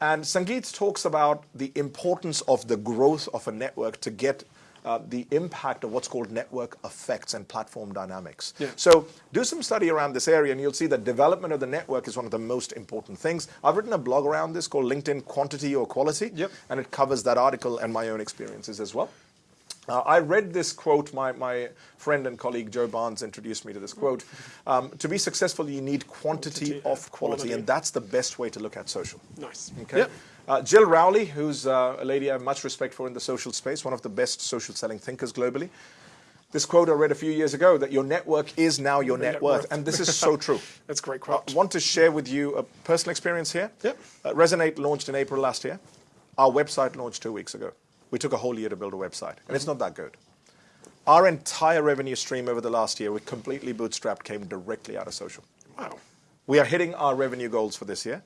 S2: And Sangeet talks about the importance of the growth of a network to get uh, the impact of what's called network effects and platform dynamics.
S1: Yeah.
S2: So do some study around this area and you'll see that development of the network is one of the most important things. I've written a blog around this called LinkedIn Quantity or Quality.
S1: Yep.
S2: And it covers that article and my own experiences as well. Uh, I read this quote, my, my friend and colleague Joe Barnes introduced me to this quote. Um, to be successful, you need quantity,
S1: Quantity
S2: of quality,
S1: quality.
S2: and that's the best way to look at social.
S1: Nice.
S2: Okay.
S1: Yep.
S2: Uh, Jill Rowley, who's uh, a lady I have much respect for in the social space, one of the best social selling thinkers globally. This quote I read a few years ago that your network is now your net,
S1: net
S2: worth.
S1: worth.
S2: And this is so true.
S1: That's a great quote.
S2: I want to share with you a personal experience here.
S1: Yep.
S2: Uh, Resonate launched in April last year. Our website launched two weeks ago. We took a whole year to build a website, and it's not that good. Our entire revenue stream over the last year, we completely bootstrapped, came directly out of social.
S1: Wow.
S2: We are hitting our revenue goals for this year.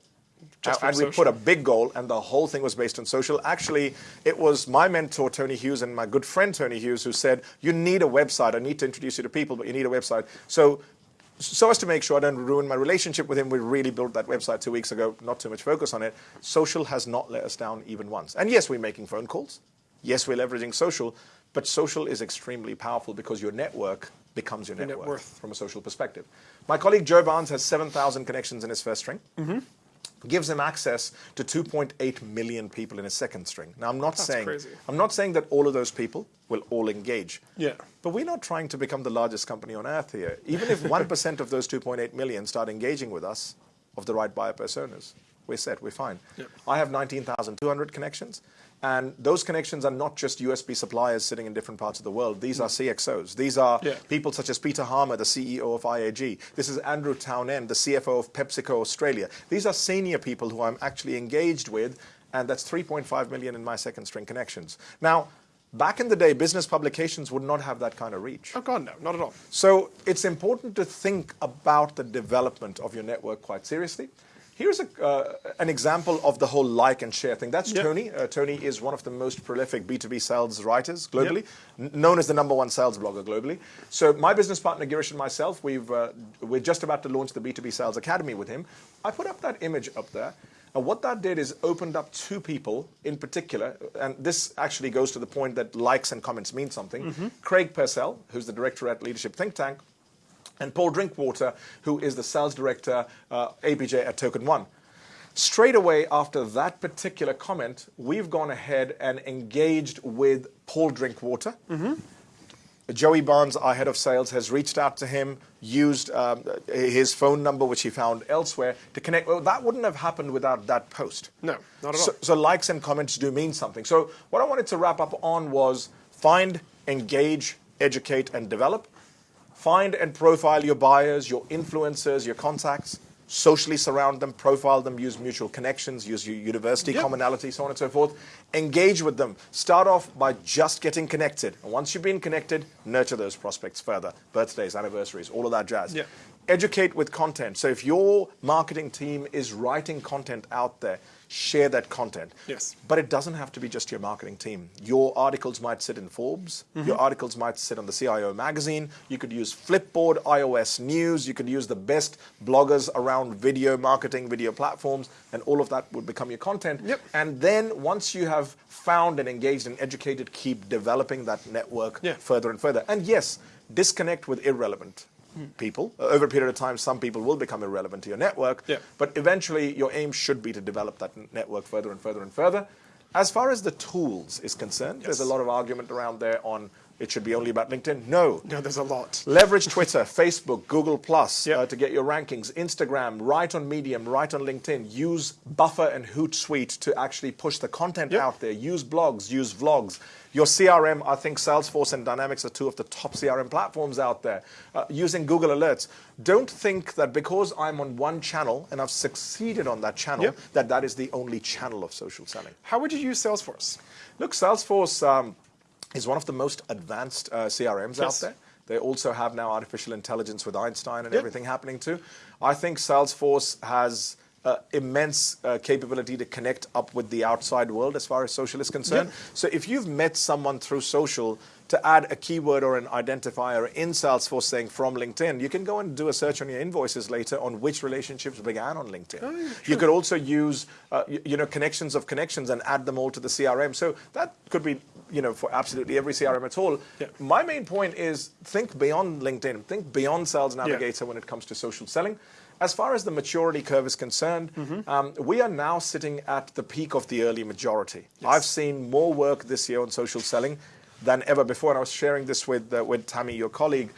S1: Just
S2: and we put a big goal, and the whole thing was based on social. Actually, it was my mentor, Tony Hughes, and my good friend, Tony Hughes, who said, You need a website. I need to introduce you to people, but you need a website. So, so as to make sure I don't ruin my relationship with him, we really built that website two weeks ago, not too much focus on it. Social has not let us down even once. And yes, we're making phone calls. Yes, we're leveraging social, but social is extremely powerful because your network becomes your net,
S1: net
S2: worth,
S1: worth.
S2: from a social perspective. My colleague Joe Barnes has 7,000 connections in his first string mm-hmm. gives him access to 2.8 million people in a second string. Now, I'm not
S1: That's
S2: saying
S1: crazy.
S2: I'm not saying that all of those people will all engage.
S1: Yeah.
S2: But we're not trying to become the largest company on earth here. Even if 1% of those 2.8 million start engaging with us of the right buyer personas, we're set, we're fine.
S1: Yep.
S2: I have 19,200 connections. And those connections are not just USB suppliers sitting in different parts of the world. These are mm. CXOs. These are
S1: Yeah.
S2: people such as Peter Harmer, the CEO of IAG. This is Andrew Townend, the CFO of PepsiCo Australia. These are senior people who I'm actually engaged with, and that's 3.5 million in my second string connections. Now, back in the day, business publications would not have that kind of reach.
S1: Oh God, no, not at all.
S2: So it's important to think about the development of your network quite seriously. Here's a, uh, an example of the whole like and share thing. That's
S1: Yep.
S2: Tony. Uh, Tony is one of the most prolific B2B sales writers globally, n- known as the number one sales blogger globally. So my business partner Girish and myself, we've, uh, we're just about to launch the B2B Sales Academy with him. I put up that image up there. And what that did is opened up two people in particular, and this actually goes to the point that likes and comments mean something. Craig Purcell, who's the director at Leadership Think Tank, and Paul Drinkwater, who is the sales director, uh, APJ at Token One. Straight away after that particular comment, we've gone ahead and engaged with Paul Drinkwater. Joey Barnes, our head of sales, has reached out to him, used um, his phone number, which he found elsewhere, to connect. Well, that wouldn't have happened without that post.
S1: No, not at
S2: So,
S1: all.
S2: so likes and comments do mean something. So what I wanted to wrap up on was find, engage, educate, and develop. Find and profile your buyers, your influencers, your contacts. Socially surround them, profile them, use mutual connections, use your university
S1: Yep.
S2: commonality, so on and so forth. Engage with them. Start off by just getting connected. And once you've been connected, nurture those prospects further. Birthdays, anniversaries, all of that jazz.
S1: Yeah.
S2: Educate with content. So if your marketing team is writing content out there, share that content.
S1: Yes.
S2: But it doesn't have to be just your marketing team. Your articles might sit in Forbes.
S1: Mm-hmm.
S2: Your articles might sit on the CIO magazine. You could use Flipboard, iOS News. You could use the best bloggers around video marketing, video platforms, and all of that would become your content.
S1: Yep.
S2: And then once you have found and engaged and educated, keep developing that network
S1: Yeah.
S2: further and further. And yes, disconnect with irrelevant people. Uh, Over a period of time, some people will become irrelevant to your network.
S1: Yeah.
S2: But eventually, your aim should be to develop that network further and further and further. As far as the tools is concerned, there's a lot of argument around there on it should be only about LinkedIn. No.
S1: No, there's a lot.
S2: Leverage Twitter, Facebook, Google Plus
S1: Yep.
S2: uh, to get your rankings. Instagram, write on Medium, write on LinkedIn. Use Buffer and Hootsuite to actually push the content
S1: Yep.
S2: out there. Use blogs, use vlogs. Your CRM, I think Salesforce and Dynamics are two of the top CRM platforms out there. Uh, using Google Alerts. Don't think that because I'm on one channel and I've succeeded on that channel,
S1: Yep.
S2: that that is the only channel of social selling.
S1: How would you use Salesforce?
S2: Look, Salesforce um, is one of the most advanced uh, CRMs out there. They also have now artificial intelligence with Einstein and
S1: Yep.
S2: everything happening too. I think Salesforce has uh, immense uh, capability to connect up with the outside world as far as social is concerned.
S1: Yep.
S2: So if you've met someone through social, to add a keyword or an identifier in Salesforce saying from LinkedIn, you can go and do a search on your invoices later on which relationships began on LinkedIn.
S1: Oh,
S2: you could also use, uh, you, you know, connections of connections and add them all to the CRM. So that could be, you know, for absolutely every CRM at all.
S1: Yeah.
S2: My main point is think beyond LinkedIn, think beyond Sales Navigator when it comes to social selling. As far as the maturity curve is concerned,
S1: Mm-hmm.
S2: um, we are now sitting at the peak of the early majority. I've seen more work this year on social selling than ever before, and I was sharing this with uh, with Tammy, your colleague.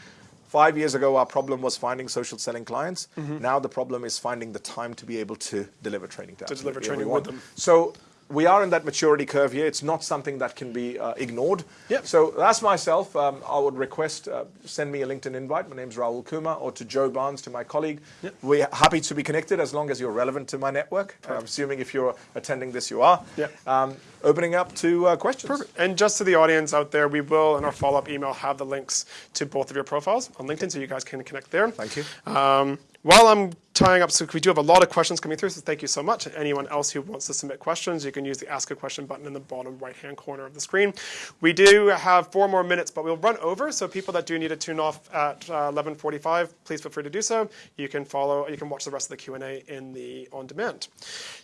S2: Five years ago, our problem was finding social selling clients.
S1: Mm-hmm.
S2: Now the problem is finding the time to be able to deliver training to,
S1: To deliver training
S2: everyone.
S1: with them.
S2: So we are in that maturity curve here. It's not something that can be uh, ignored.
S1: Yep.
S2: So that's myself. Um, I would request uh, send me a LinkedIn invite. My name's Raul Kumar, or to Joe Barnes, to my colleague.
S1: Yep.
S2: We're happy to be connected as long as you're relevant to my network. I'm assuming if you're attending this, you are.
S1: Yep.
S2: Um, opening up to uh, questions.
S1: Perfect. And just to the audience out there, we will in our follow-up email have the links to both of your profiles on LinkedIn, so you guys can connect there.
S2: Thank you.
S1: Um, while I'm tying up, so we do have a lot of questions coming through, so thank you so much. Anyone else who wants to submit questions, you can use the Ask a Question button in the bottom right-hand corner of the screen. We do have four more minutes, but we'll run over, so people that do need to tune off at uh, 11:45, please feel free to do so. You can follow, you can watch the rest of the Q&A in the on-demand.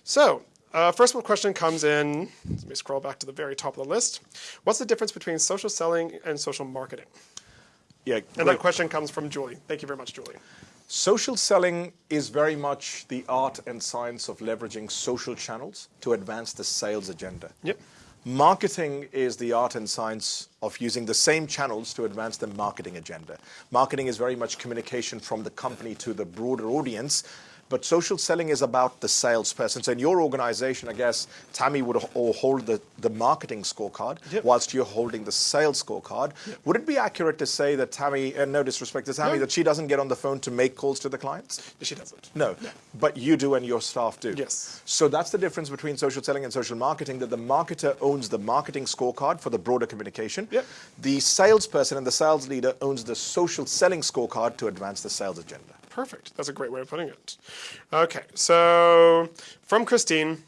S1: So. Uh, first one question comes in. Let me scroll back to the very top of the list. What's the difference between social selling and social marketing?
S2: Yeah.
S1: And that question comes from Julie. Thank you very much, Julie.
S2: Social selling is very much the art and science of leveraging social channels to advance the sales agenda.
S1: Yep.
S2: Marketing is the art and science of using the same channels to advance the marketing agenda. Marketing is very much communication from the company to the broader audience. But social selling is about the salesperson. So in your organization, I guess Tammy would ho- hold the, the marketing scorecard,
S1: Yep.
S2: whilst you're holding the sales scorecard. Would it be accurate to say that Tammy, and no disrespect to Tammy,
S1: No.
S2: that she doesn't get on the phone to make calls to the clients?
S1: She doesn't.
S2: No, but you do and your staff do.
S1: Yes.
S2: So that's the difference between social selling and social marketing, that the marketer owns the marketing scorecard for the broader communication.
S1: Yep.
S2: The salesperson and the sales leader owns the social selling scorecard to advance the sales agenda.
S1: Perfect. That's a great way of putting it. Okay, so from Christine,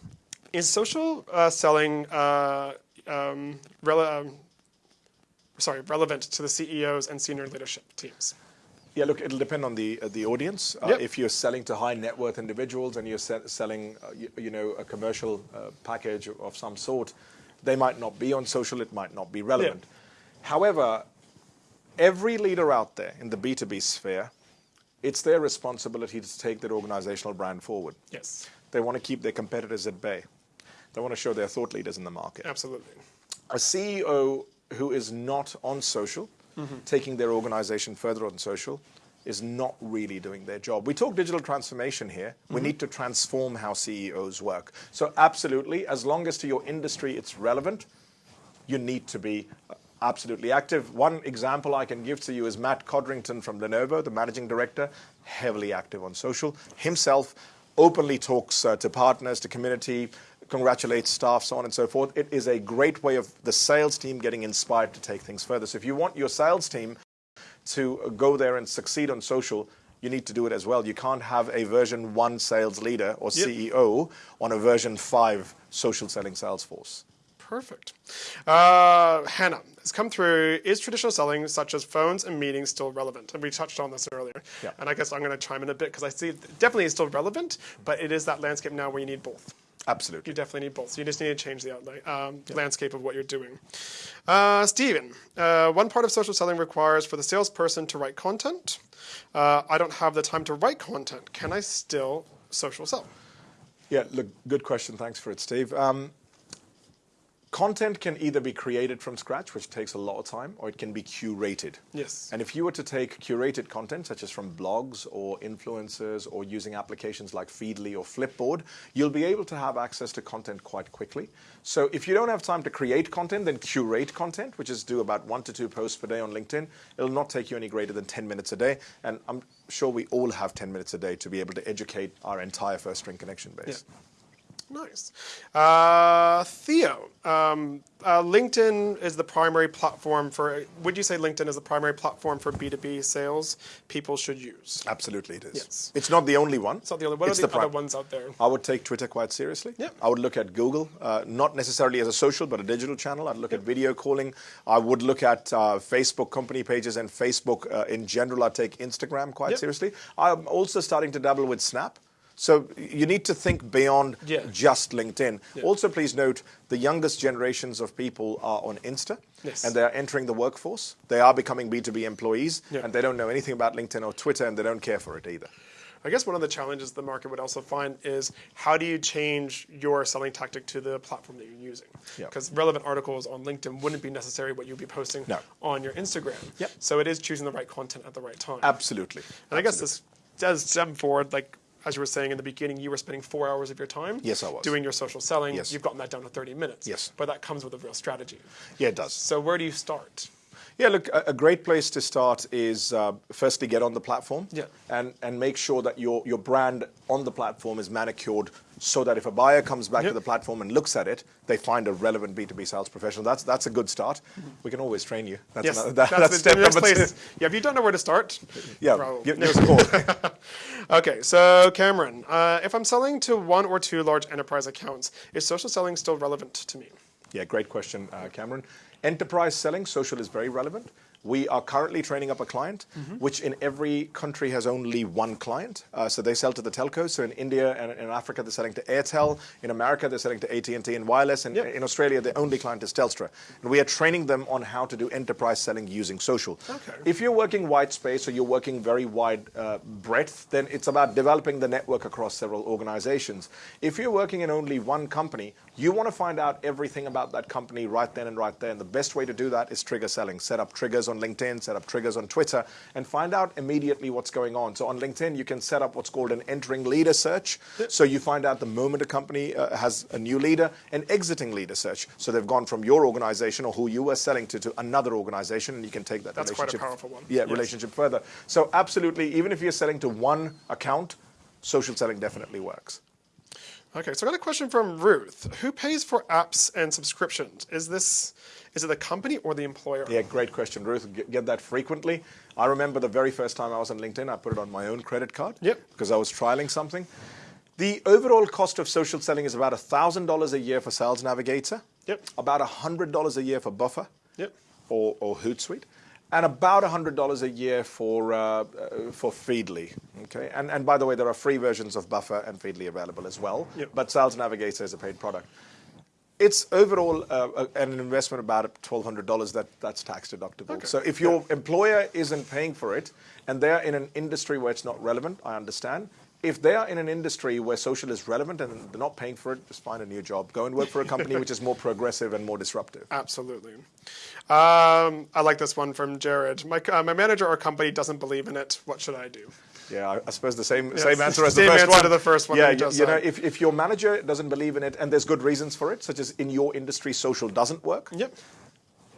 S1: is social uh, selling uh, um, rele- um, sorry relevant to the CEOs and senior leadership teams?
S2: Yeah, look, it'll depend on the uh, the audience. Uh,
S1: Yep.
S2: If you're selling to high net worth individuals and you're se- selling, uh, you, you know, a commercial uh, package of some sort, they might not be on social. It might not be relevant. However, every leader out there in the B2B sphere, it's their responsibility to take their organizational brand forward.
S1: Yes,
S2: They want to keep their competitors at bay. They want to show they're thought leaders in the market.
S1: absolutely.
S2: A CEO who is not on social, mm-hmm. taking their organization further on social, is not really doing their job. We talk digital transformation here. We mm-hmm. need to transform how CEOs work. So, absolutely, as long as to your industry it's relevant, you need to be absolutely active. One example I can give to you is Matt Codrington from Lenovo, the managing director, heavily active on social. Himself openly talks uh, to partners, to community, congratulates staff, so on and so forth. It is a great way of the sales team getting inspired to take things further. So if you want your sales team to go there and succeed on social, you need to do it as well. You can't have a version one sales leader or
S1: Yep.
S2: CEO on a version five social selling sales force.
S1: Perfect. Uh, Hannah has come through. Is traditional selling, such as phones and meetings, still relevant? And we touched on this earlier.
S2: Yeah.
S1: And I guess I'm going to chime in a bit because I see it definitely is still relevant, but it is that landscape now where you need both.
S2: Absolutely.
S1: You definitely need both. So you just need to change the outlay, um, landscape of what you're doing. Uh, Steven, uh, one part of social selling requires for the salesperson to write content. Uh, I don't have the time to write content. Can I still social sell?
S2: Yeah, look, good question. Thanks for it, Steve. Um, content can either be created from scratch, which takes a lot of time, or it can be curated.
S1: Yes.
S2: And if you were to take curated content, such as from blogs or influencers or using applications like Feedly or Flipboard, you'll be able to have access to content quite quickly. So if you don't have time to create content, then curate content, which is do about one to two posts per day on LinkedIn. It'll not take you any greater than 10 minutes a day. And I'm sure we all have 10 minutes a day to be able to educate our entire first string connection base.
S1: Nice. Uh, Theo, um, uh, LinkedIn is the primary platform for, would you say LinkedIn is the primary platform for B2B sales people should use?
S2: Absolutely it is.
S1: Yes.
S2: It's not the only one.
S1: It's not the only one. What
S2: it's
S1: are the,
S2: the
S1: other ones out there?
S2: I would take Twitter quite seriously.
S1: Yep.
S2: I would look at Google, uh, not necessarily as a social, but a digital channel. I'd look at video calling. I would look at uh, Facebook company pages and Facebook uh, in general. I'd take Instagram quite
S1: Yep.
S2: seriously. I'm also starting to dabble with Snap. So you need to think beyond
S1: Yeah.
S2: just LinkedIn. Also, please note the youngest generations of people are on Insta,
S1: Yes.
S2: and they are entering the workforce. They are becoming B2B employees,
S1: Yeah.
S2: and they don't know anything about LinkedIn or Twitter, and they don't care for it either.
S1: I guess one of the challenges the market would also find is how do you change your selling tactic to the platform that you're using?
S2: Yeah.
S1: Because relevant articles on LinkedIn wouldn't be necessarily what you'd be posting
S2: No.
S1: on your Instagram.
S2: Yep.
S1: So it is choosing the right content at the right time.
S2: Absolutely.
S1: And I guess this does stem forward, like as you were saying in the beginning, you were spending four hours of your time.
S2: Yes, I was.
S1: Doing your social selling.
S2: Yes.
S1: You've gotten that down to 30 minutes.
S2: Yes.
S1: But that comes with a real strategy.
S2: Yeah, it does.
S1: So where do you start?
S2: Yeah, look, a, great place to start is uh, firstly get on the platform
S1: Yeah.
S2: and, and make sure that your, your brand on the platform is manicured so that if a buyer comes back
S1: Yep.
S2: to the platform and looks at it, they find a relevant B2B sales professional. That's, that's a good start. We can always train you. That's,
S1: Yes,
S2: another, that-
S1: that's,
S2: that's step number two.
S1: Yeah, if you don't know where to start,
S2: Yeah,
S1: Raoul.
S2: give, give us a call.
S1: Okay, so Cameron, uh, if I'm selling to one or two large enterprise accounts, is social selling still relevant to me?
S2: Yeah, great question, uh, Cameron. Enterprise selling, social is very relevant. We are currently training up a client, which in every country has only one client. Uh, so they sell to the telcos. So in India and in Africa, they're selling to Airtel. In America, they're selling to AT&T and wireless. And
S1: Yep.
S2: in Australia, the only client is Telstra. And we are training them on how to do enterprise selling using social.
S1: Okay.
S2: If you're working white space or you're working very wide uh, breadth, then it's about developing the network across several organizations. If you're working in only one company, you want to find out everything about that company right then and right there. And the best way to do that is trigger selling. Set up triggers on LinkedIn, set up triggers on Twitter, and find out immediately what's going on. So on LinkedIn, you can set up what's called an entering leader search. So you find out the moment a company uh, has a new leader, an exiting leader search. So they've gone from your organization or who you were selling to to another organization, and you can take that
S1: That's quite a
S2: relationship.
S1: powerful one.
S2: Yeah,
S1: Yes.
S2: relationship further. So absolutely, even if you're selling to one account, social selling definitely works.
S1: Okay, so I got a question from Ruth. Who pays for apps and subscriptions? Is this is it the company or the employer?
S2: Yeah, great question, Ruth. Get, that frequently. I remember the very first time I was on LinkedIn, I put it on my own credit card
S1: Yep.
S2: because I was trialing something. The overall cost of social selling is about $1,000 a year for Sales Navigator,
S1: Yep.
S2: about $100 a year for Buffer
S1: Yep.
S2: or, or Hootsuite, and about $100 a year for, uh, uh, for Feedly. Okay? And, and by the way, there are free versions of Buffer and Feedly available as well,
S1: Yep.
S2: but Sales Navigator is a paid product. It's overall uh, an investment about $1,200 that, that's tax deductible.
S1: Okay.
S2: So if your employer isn't paying for it and they're in an industry where it's not relevant, I understand. If they are in an industry where social is relevant and they're not paying for it, just find a new job. Go and work for a company which is more progressive and more disruptive.
S1: Absolutely. Um, I like this one from Jared. My, uh, my manager or company doesn't believe in it. What should I do?
S2: Yeah, I, I suppose the same
S1: Yeah,
S2: same answer as the first one.
S1: to the first one
S2: Yeah,
S1: you
S2: you, know, if, if your manager doesn't believe in it, and there's good reasons for it, such as in your industry, social doesn't work.
S1: Yep.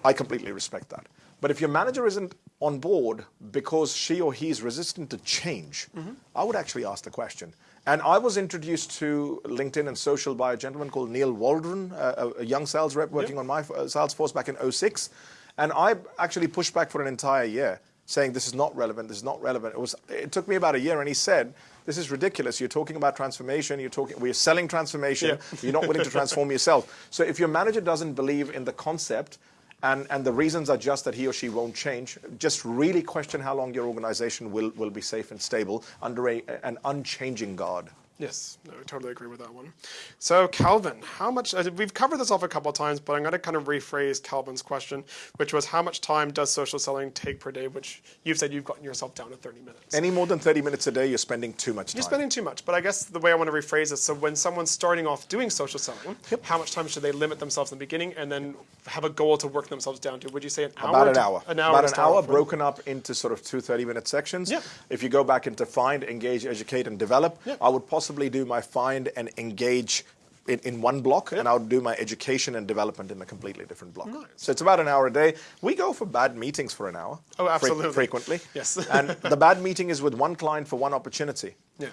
S2: I completely respect that. But if your manager isn't on board because she or he is resistant to change,
S1: Mm-hmm.
S2: I would actually ask the question. And I was introduced to LinkedIn and social by a gentleman called Neil Waldron, a, a young sales rep working
S1: Yep.
S2: on my uh, sales force back in 06. And I actually pushed back for an entire year, saying this is not relevant, this is not relevant. It, was, it took me about a year, and he said, this is ridiculous. You're talking about transformation. You're talking. We're selling transformation.
S1: Yeah.
S2: You're not willing to transform yourself. So if your manager doesn't believe in the concept, and, and the reasons are just that he or she won't change, just really question how long your organization will, will be safe and stable under a, an unchanging guard.
S1: Yes, no, I totally agree with that one. So, Calvin, how much? Uh, we've covered this off a couple of times, but I'm going to kind of rephrase Calvin's question, which was how much time does social selling take per day? Which you've said you've gotten yourself down to 30 minutes.
S2: Any more than 30 minutes a day, you're spending too much time.
S1: You're spending too much, but I guess the way I want to rephrase it, so when someone's starting off doing social selling, how much time should they limit themselves in the beginning and then have a goal to work themselves down to? Would you say an hour?
S2: About an
S1: to-
S2: hour.
S1: An hour.
S2: About an hour
S1: with?
S2: broken up into sort of two 30 minute sections.
S1: Yep.
S2: If you go back into find, engage, educate, and develop,
S1: Yep.
S2: I would possibly do my find and engage in, in one block, and I'll do my education and development in a completely different block.
S1: Nice.
S2: So it's about an hour a day. We go for bad meetings for an hour.
S1: Oh,
S2: fre-
S1: absolutely.
S2: frequently.
S1: Yes.
S2: and the bad meeting is with one client for one opportunity.
S1: Yeah.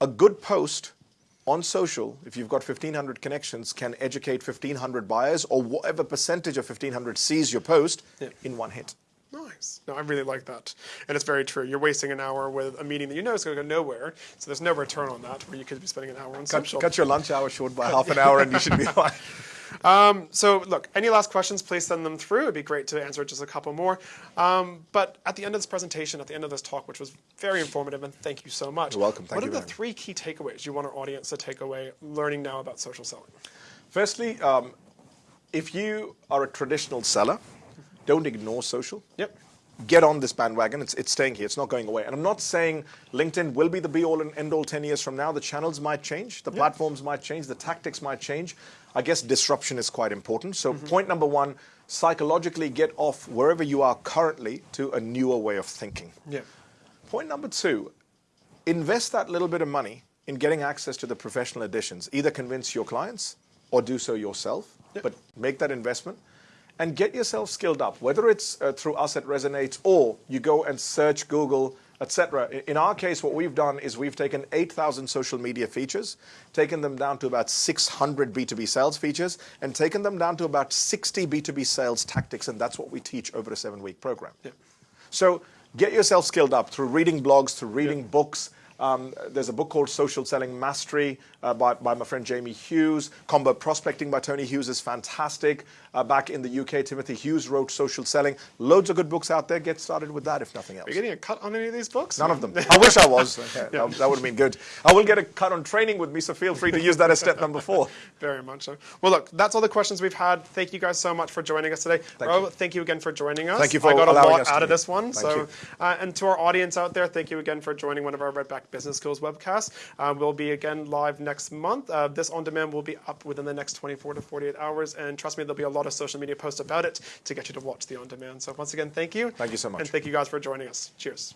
S2: A good post on social, if you've got 1,500 connections, can educate 1,500 buyers or whatever percentage of 1,500 sees your post in one hit.
S1: Nice. No, I really like that. And it's very true. You're wasting an hour with a meeting that you know is going to go nowhere. So there's no return on that where you could be spending an hour on
S2: Cut,
S1: social.
S2: cut your lunch hour short by half an hour and you should be fine.
S1: So look, any last questions, please send them through. It'd be great to answer just a couple more. Um, but at the end of this presentation, at the end of this talk, which was very informative, and thank you so much.
S2: You're welcome. Thank
S1: what
S2: you
S1: are the three key takeaways you want our audience to take away learning now about social selling?
S2: Firstly, um, if you are a traditional seller, don't ignore social.
S1: Yep.
S2: Get on this bandwagon. It's, it's staying here. It's not going away. And I'm not saying LinkedIn will be the be all and end all 10 years from now. The channels might change, the platforms might change, the tactics might change. I guess disruption is quite important. So, mm-hmm. point number one psychologically get off wherever you are currently to a newer way of thinking.
S1: Yeah.
S2: Point number two, invest that little bit of money in getting access to the professional editions. Either convince your clients or do so yourself, but make that investment and get yourself skilled up, whether it's uh, through us at Resonates or you go and search Google, etc. In our case, what we've done is we've taken 8,000 social media features, taken them down to about 600 B2B sales features, and taken them down to about 60 B2B sales tactics, and that's what we teach over a seven-week program. So get yourself skilled up through reading blogs, through reading books. Um, there's a book called Social Selling Mastery by, by my friend Jamie Hughes. Combo Prospecting by Tony Hughes is fantastic. Uh, back in the UK, Timothy Hughes wrote Social Selling. Loads of good books out there. Get started with that if nothing else.
S1: Are you getting a cut on any of these books?
S2: None of them. I wish I was. Okay, that, that would have been good. I will get a cut on training with me, so feel free to use that as step number four.
S1: Very much so. Well, look, that's all the questions we've had. Thank you guys so much for joining us today.
S2: Thank you.
S1: thank you again for joining us.
S2: Thank you for
S1: I got a lot out of this one.
S2: Thank
S1: so,
S2: you.
S1: uh, and to our audience out there, thank you again for joining one of our Redback Business Skills webcasts. Uh, we'll be again live next month. Uh, this on demand will be up within the next 24 to 48 hours, and trust me, there'll be a lot of social media posts about it to get you to watch the on demand. So, once again, thank you.
S2: Thank you so much.
S1: And thank you guys for joining us. Cheers.